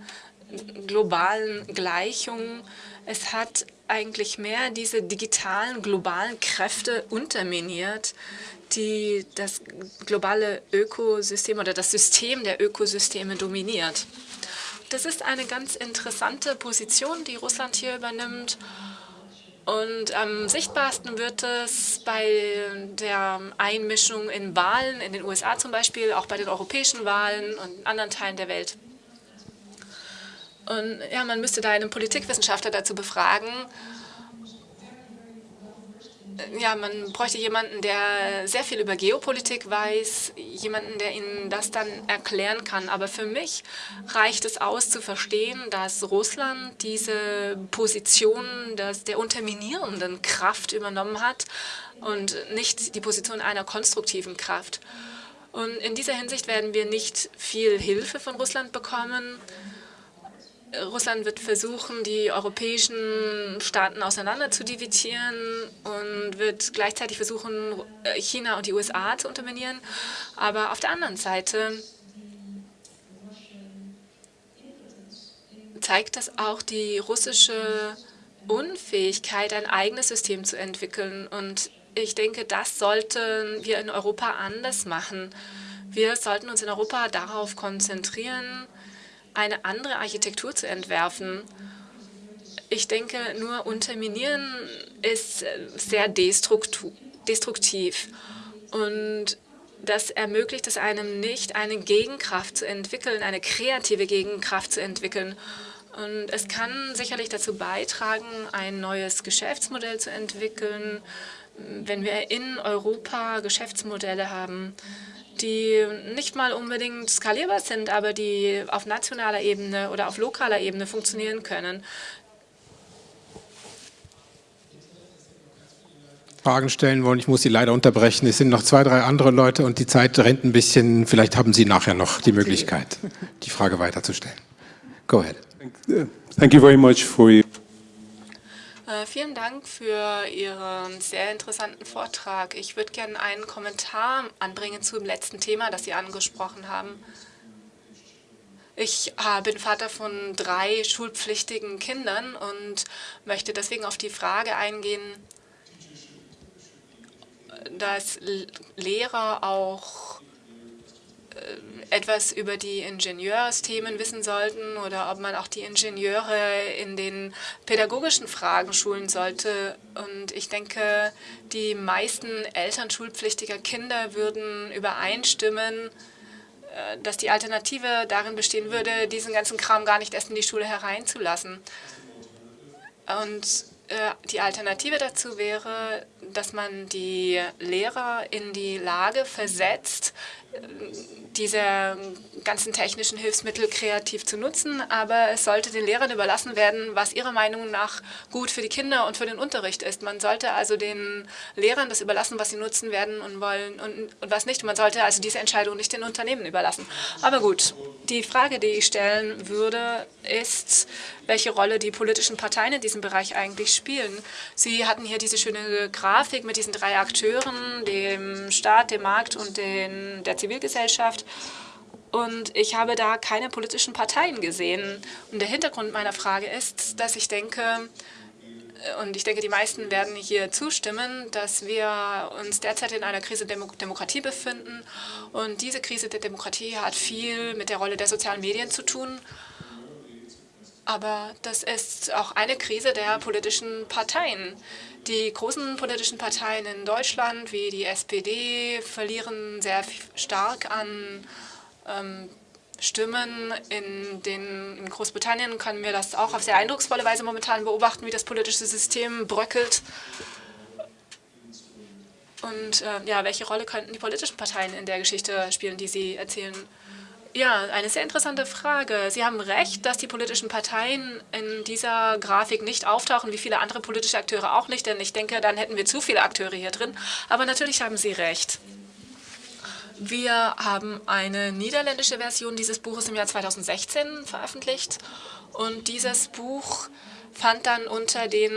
globalen Gleichung. Es hat eigentlich mehr diese digitalen, globalen Kräfte unterminiert, die das globale Ökosystem oder das System der Ökosysteme dominiert. Das ist eine ganz interessante Position, die Russland hier übernimmt. Und am sichtbarsten wird es bei der Einmischung in Wahlen, in den USA zum Beispiel, auch bei den europäischen Wahlen und in anderen Teilen der Welt. Und ja, man müsste da einen Politikwissenschaftler dazu befragen, ja, man bräuchte jemanden, der sehr viel über Geopolitik weiß, jemanden, der Ihnen das dann erklären kann. Aber für mich reicht es aus zu verstehen, dass Russland diese Position des, der unterminierenden Kraft übernommen hat und nicht die Position einer konstruktiven Kraft. Und in dieser Hinsicht werden wir nicht viel Hilfe von Russland bekommen. Russland wird versuchen, die europäischen Staaten auseinander zu dividieren und wird gleichzeitig versuchen, China und die USA zu unterminieren. Aber auf der anderen Seite zeigt das auch die russische Unfähigkeit, ein eigenes System zu entwickeln. Und ich denke, das sollten wir in Europa anders machen. Wir sollten uns in Europa darauf konzentrieren, eine andere Architektur zu entwerfen. Ich denke, nur unterminieren ist sehr destruktiv. Und das ermöglicht es einem nicht, eine Gegenkraft zu entwickeln, eine kreative Gegenkraft zu entwickeln. Und es kann sicherlich dazu beitragen, ein neues Geschäftsmodell zu entwickeln, wenn wir in Europa Geschäftsmodelle haben, die nicht mal unbedingt skalierbar sind, aber die auf nationaler Ebene oder auf lokaler Ebene funktionieren können. Fragen stellen wollen. Ich muss Sie leider unterbrechen. Es sind noch zwei, drei andere Leute und die Zeit rennt ein bisschen. Vielleicht haben Sie nachher noch die Möglichkeit, die Frage weiterzustellen. Go ahead. Thank you very much for your vielen Dank für Ihren sehr interessanten Vortrag. Ich würde gerne einen Kommentar anbringen zum letzten Thema, das Sie angesprochen haben. Ich äh, bin Vater von drei schulpflichtigen Kindern und möchte deswegen auf die Frage eingehen, dass Lehrer auch äh, etwas über die Ingenieursthemen wissen sollten oder ob man auch die Ingenieure in den pädagogischen Fragen schulen sollte. Und ich denke, die meisten Eltern schulpflichtiger Kinder würden übereinstimmen, äh, dass die Alternative darin bestehen würde, diesen ganzen Kram gar nicht erst in die Schule hereinzulassen. Und äh, die Alternative dazu wäre, dass man die Lehrer in die Lage versetzt, diese ganzen technischen Hilfsmittel kreativ zu nutzen, aber es sollte den Lehrern überlassen werden, was ihrer Meinung nach gut für die Kinder und für den Unterricht ist. Man sollte also den Lehrern das überlassen, was sie nutzen werden und wollen und, und was nicht. Man sollte also diese Entscheidung nicht den Unternehmen überlassen. Aber gut, die Frage, die ich stellen würde, ist, welche Rolle die politischen Parteien in diesem Bereich eigentlich spielen. Sie hatten hier diese schöne Grafik mit diesen drei Akteuren, dem Staat, dem Markt und den, der Zivilgesellschaft. Und ich habe da keine politischen Parteien gesehen. Und der Hintergrund meiner Frage ist, dass ich denke, und ich denke, die meisten werden hier zustimmen, dass wir uns derzeit in einer Krise der Demokratie befinden. Und diese Krise der Demokratie hat viel mit der Rolle der sozialen Medien zu tun. Aber das ist auch eine Krise der politischen Parteien. Die großen politischen Parteien in Deutschland, wie die SPD, verlieren sehr stark an ähm, Stimmen. In, den, in Großbritannien können wir das auch auf sehr eindrucksvolle Weise momentan beobachten, wie das politische System bröckelt. Und äh, ja, welche Rolle könnten die politischen Parteien in der Geschichte spielen, die Sie erzählen? Ja, eine sehr interessante Frage. Sie haben recht, dass die politischen Parteien in dieser Grafik nicht auftauchen, wie viele andere politische Akteure auch nicht, denn ich denke, dann hätten wir zu viele Akteure hier drin. Aber natürlich haben Sie recht. Wir haben eine niederländische Version dieses Buches im Jahr 2016 veröffentlicht und dieses Buch fand dann unter den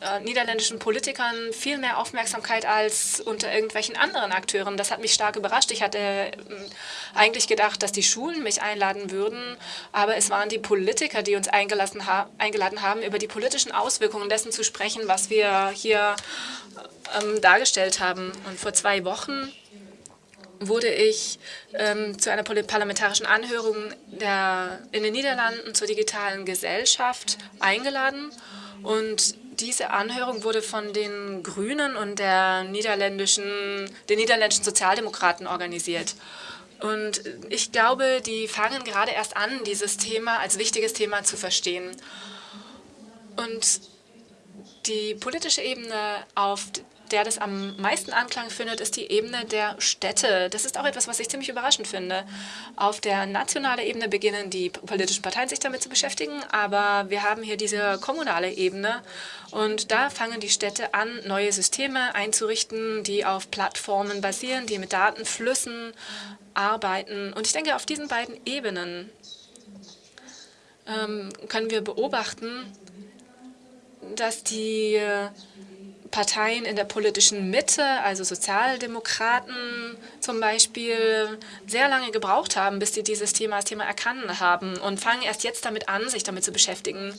äh, niederländischen Politikern viel mehr Aufmerksamkeit als unter irgendwelchen anderen Akteuren. Das hat mich stark überrascht. Ich hatte äh, eigentlich gedacht, dass die Schulen mich einladen würden, aber es waren die Politiker, die uns eingeladen, ha eingeladen haben, über die politischen Auswirkungen dessen zu sprechen, was wir hier ähm, dargestellt haben. Und vor zwei Wochen wurde ich ähm, zu einer parlamentarischen Anhörung der, in den Niederlanden zur digitalen Gesellschaft eingeladen. Und diese Anhörung wurde von den Grünen und der niederländischen, den niederländischen Sozialdemokraten organisiert. Und ich glaube, die fangen gerade erst an, dieses Thema als wichtiges Thema zu verstehen. Und die politische Ebene auf der das am meisten Anklang findet, ist die Ebene der Städte. Das ist auch etwas, was ich ziemlich überraschend finde. Auf der nationalen Ebene beginnen die politischen Parteien sich damit zu beschäftigen, aber wir haben hier diese kommunale Ebene und da fangen die Städte an, neue Systeme einzurichten, die auf Plattformen basieren, die mit Datenflüssen arbeiten. Und ich denke, auf diesen beiden Ebenen ähm, können wir beobachten, dass die Parteien in der politischen Mitte, also Sozialdemokraten zum Beispiel, sehr lange gebraucht haben, bis sie dieses Thema als Thema erkannt haben und fangen erst jetzt damit an, sich damit zu beschäftigen.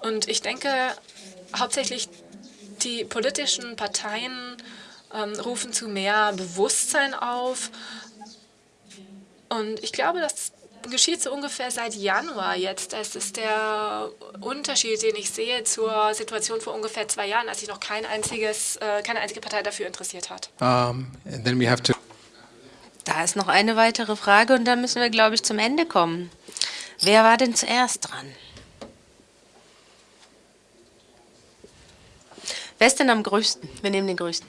Und ich denke, hauptsächlich die politischen Parteien ähm, rufen zu mehr Bewusstsein auf. Und ich glaube, dass geschieht so ungefähr seit Januar jetzt. Das ist der Unterschied, den ich sehe zur Situation vor ungefähr zwei Jahren, als sich noch kein einziges, äh, keine einzige Partei dafür interessiert hat. Um, and then we have to Da ist noch eine weitere Frage und dann müssen wir, glaube ich, zum Ende kommen. Wer war denn zuerst dran? Wer ist denn am größten? Wir nehmen den größten.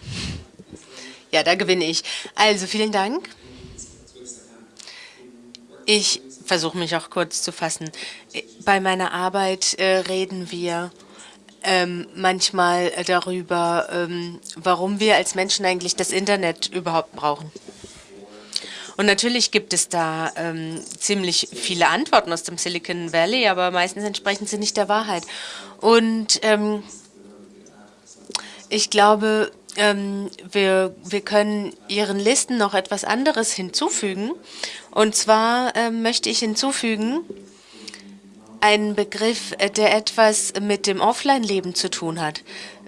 Ja, da gewinne ich. Also, vielen Dank. Ich versuche mich auch kurz zu fassen. Bei meiner Arbeit äh, reden wir ähm, manchmal darüber, ähm, warum wir als Menschen eigentlich das Internet überhaupt brauchen. Und natürlich gibt es da ähm, ziemlich viele Antworten aus dem Silicon Valley, aber meistens entsprechen sie nicht der Wahrheit. Und ähm, ich glaube, ähm, wir, wir können Ihren Listen noch etwas anderes hinzufügen. Und zwar ähm, möchte ich hinzufügen einen Begriff, äh, der etwas mit dem Offline-Leben zu tun hat.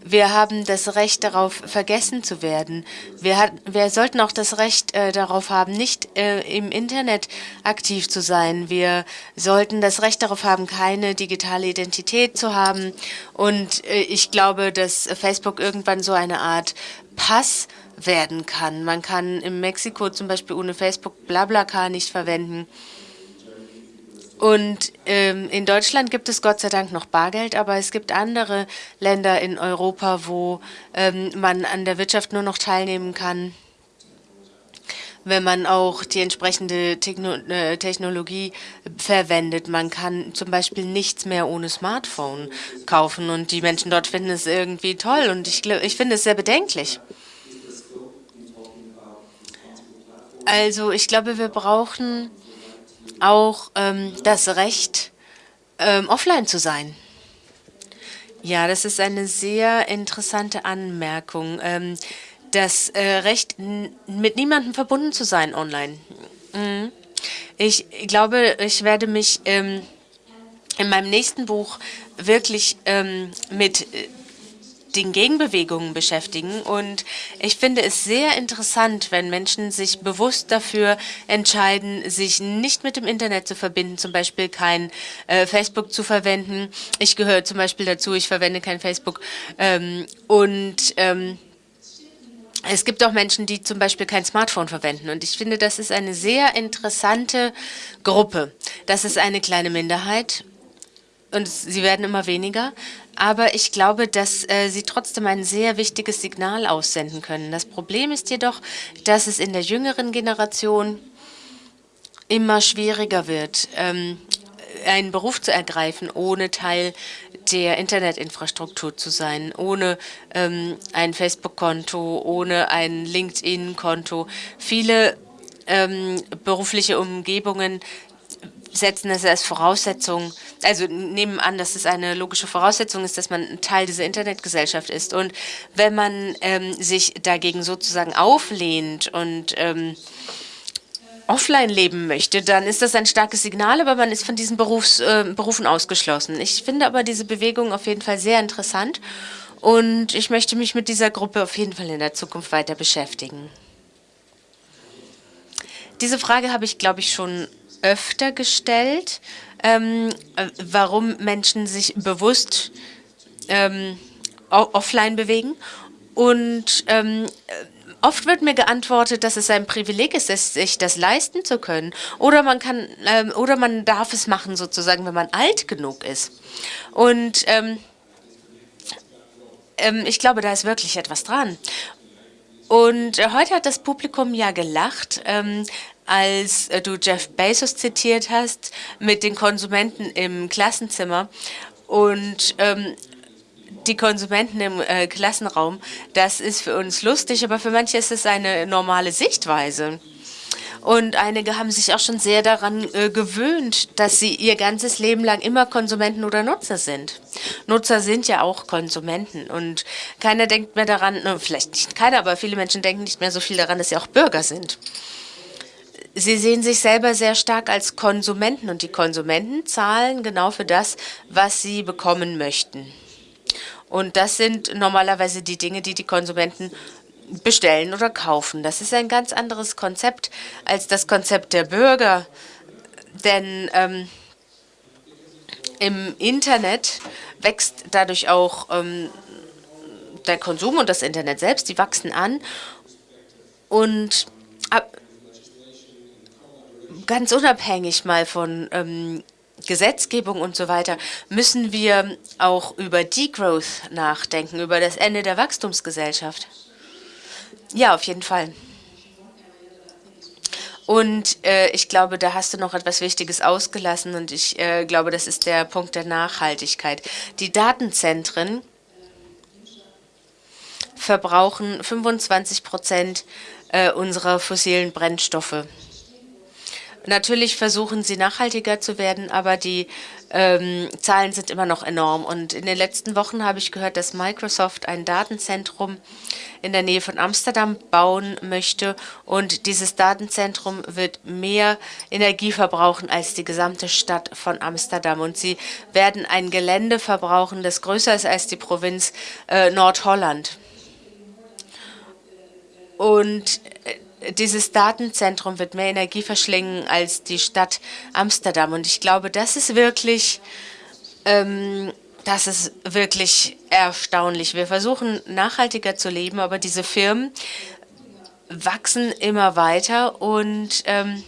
Wir haben das Recht darauf, vergessen zu werden. Wir, hat, wir sollten auch das Recht äh, darauf haben, nicht äh, im Internet aktiv zu sein. Wir sollten das Recht darauf haben, keine digitale Identität zu haben. Und äh, ich glaube, dass Facebook irgendwann so eine Art Pass werden kann. Man kann in Mexiko zum Beispiel ohne Facebook BlaBlaCar nicht verwenden. Und ähm, in Deutschland gibt es Gott sei Dank noch Bargeld, aber es gibt andere Länder in Europa, wo ähm, man an der Wirtschaft nur noch teilnehmen kann, wenn man auch die entsprechende Techno äh, Technologie verwendet. Man kann zum Beispiel nichts mehr ohne Smartphone kaufen und die Menschen dort finden es irgendwie toll und ich, ich finde es sehr bedenklich. Also ich glaube, wir brauchen auch ähm, das Recht, ähm, offline zu sein. Ja, das ist eine sehr interessante Anmerkung. Ähm, das äh, Recht, mit niemandem verbunden zu sein online. Mhm. Ich glaube, ich werde mich ähm, in meinem nächsten Buch wirklich ähm, mit äh, den Gegenbewegungen beschäftigen. Und ich finde es sehr interessant, wenn Menschen sich bewusst dafür entscheiden, sich nicht mit dem Internet zu verbinden, zum Beispiel kein äh, Facebook zu verwenden. Ich gehöre zum Beispiel dazu, ich verwende kein Facebook. Ähm, und ähm, es gibt auch Menschen, die zum Beispiel kein Smartphone verwenden. Und ich finde, das ist eine sehr interessante Gruppe. Das ist eine kleine Minderheit und sie werden immer weniger. Aber ich glaube, dass äh, sie trotzdem ein sehr wichtiges Signal aussenden können. Das Problem ist jedoch, dass es in der jüngeren Generation immer schwieriger wird, ähm, einen Beruf zu ergreifen, ohne Teil der Internetinfrastruktur zu sein, ohne ähm, ein Facebook-Konto, ohne ein LinkedIn-Konto. Viele ähm, berufliche Umgebungen setzen es als Voraussetzung, also nehmen an, dass es eine logische Voraussetzung ist, dass man Teil dieser Internetgesellschaft ist. Und wenn man ähm, sich dagegen sozusagen auflehnt und ähm, offline leben möchte, dann ist das ein starkes Signal, aber man ist von diesen Berufs, äh, Berufen ausgeschlossen. Ich finde aber diese Bewegung auf jeden Fall sehr interessant und ich möchte mich mit dieser Gruppe auf jeden Fall in der Zukunft weiter beschäftigen. Diese Frage habe ich, glaube ich, schon öfter gestellt, ähm, warum Menschen sich bewusst ähm, offline bewegen. Und ähm, oft wird mir geantwortet, dass es ein Privileg ist, sich das leisten zu können. Oder man kann, ähm, oder man darf es machen, sozusagen, wenn man alt genug ist. Und ähm, ähm, ich glaube, da ist wirklich etwas dran. Und äh, heute hat das Publikum ja gelacht, ähm, als äh, du Jeff Bezos zitiert hast mit den Konsumenten im Klassenzimmer. Und ähm, die Konsumenten im äh, Klassenraum, das ist für uns lustig, aber für manche ist es eine normale Sichtweise. Und einige haben sich auch schon sehr daran äh, gewöhnt, dass sie ihr ganzes Leben lang immer Konsumenten oder Nutzer sind. Nutzer sind ja auch Konsumenten. Und keiner denkt mehr daran, ne, vielleicht nicht keiner, aber viele Menschen denken nicht mehr so viel daran, dass sie auch Bürger sind. Sie sehen sich selber sehr stark als Konsumenten und die Konsumenten zahlen genau für das, was sie bekommen möchten. Und das sind normalerweise die Dinge, die die Konsumenten bestellen oder kaufen. Das ist ein ganz anderes Konzept als das Konzept der Bürger. Denn ähm, im Internet wächst dadurch auch ähm, der Konsum und das Internet selbst, die wachsen an. Und ab, ganz unabhängig mal von ähm, Gesetzgebung und so weiter, müssen wir auch über Degrowth nachdenken, über das Ende der Wachstumsgesellschaft. Ja, auf jeden Fall. Und äh, ich glaube, da hast du noch etwas Wichtiges ausgelassen und ich äh, glaube, das ist der Punkt der Nachhaltigkeit. Die Datenzentren verbrauchen 25 Prozent äh, unserer fossilen Brennstoffe. Natürlich versuchen sie nachhaltiger zu werden, aber die ähm, Zahlen sind immer noch enorm. Und in den letzten Wochen habe ich gehört, dass Microsoft ein Datenzentrum in der Nähe von Amsterdam bauen möchte. Und dieses Datenzentrum wird mehr Energie verbrauchen als die gesamte Stadt von Amsterdam. Und sie werden ein Gelände verbrauchen, das größer ist als die Provinz äh, Nordholland. Und äh, dieses Datenzentrum wird mehr Energie verschlingen als die Stadt Amsterdam. Und ich glaube, das ist wirklich, ähm, das ist wirklich erstaunlich. Wir versuchen nachhaltiger zu leben, aber diese Firmen wachsen immer weiter und ähm,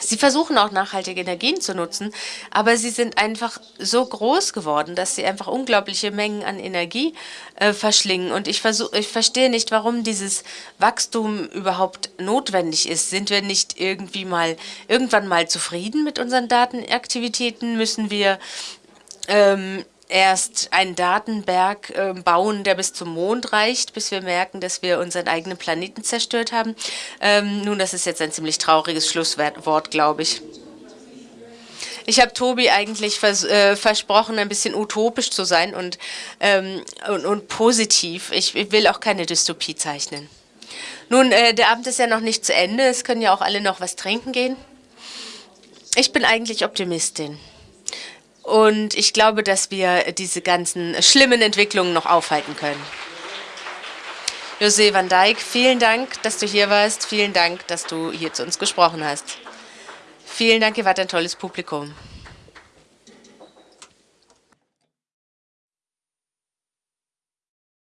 Sie versuchen auch nachhaltige Energien zu nutzen, aber sie sind einfach so groß geworden, dass sie einfach unglaubliche Mengen an Energie äh, verschlingen. Und ich, versuch, ich verstehe nicht, warum dieses Wachstum überhaupt notwendig ist. Sind wir nicht irgendwie mal irgendwann mal zufrieden mit unseren Datenaktivitäten? Müssen wir ähm, erst einen Datenberg äh, bauen, der bis zum Mond reicht, bis wir merken, dass wir unseren eigenen Planeten zerstört haben. Ähm, nun, das ist jetzt ein ziemlich trauriges Schlusswort, glaube ich. Ich habe Tobi eigentlich vers äh, versprochen, ein bisschen utopisch zu sein und, ähm, und, und, positiv. Ich, ich, will auch keine Dystopie zeichnen. Nun, äh, der Abend ist ja noch nicht zu Ende. Es können ja auch alle noch was trinken gehen. Ich bin eigentlich Optimistin. Und ich glaube, dass wir diese ganzen schlimmen Entwicklungen noch aufhalten können. José van Dijk, vielen Dank, dass du hier warst. Vielen Dank, dass du hier zu uns gesprochen hast. Vielen Dank, ihr wart ein tolles Publikum.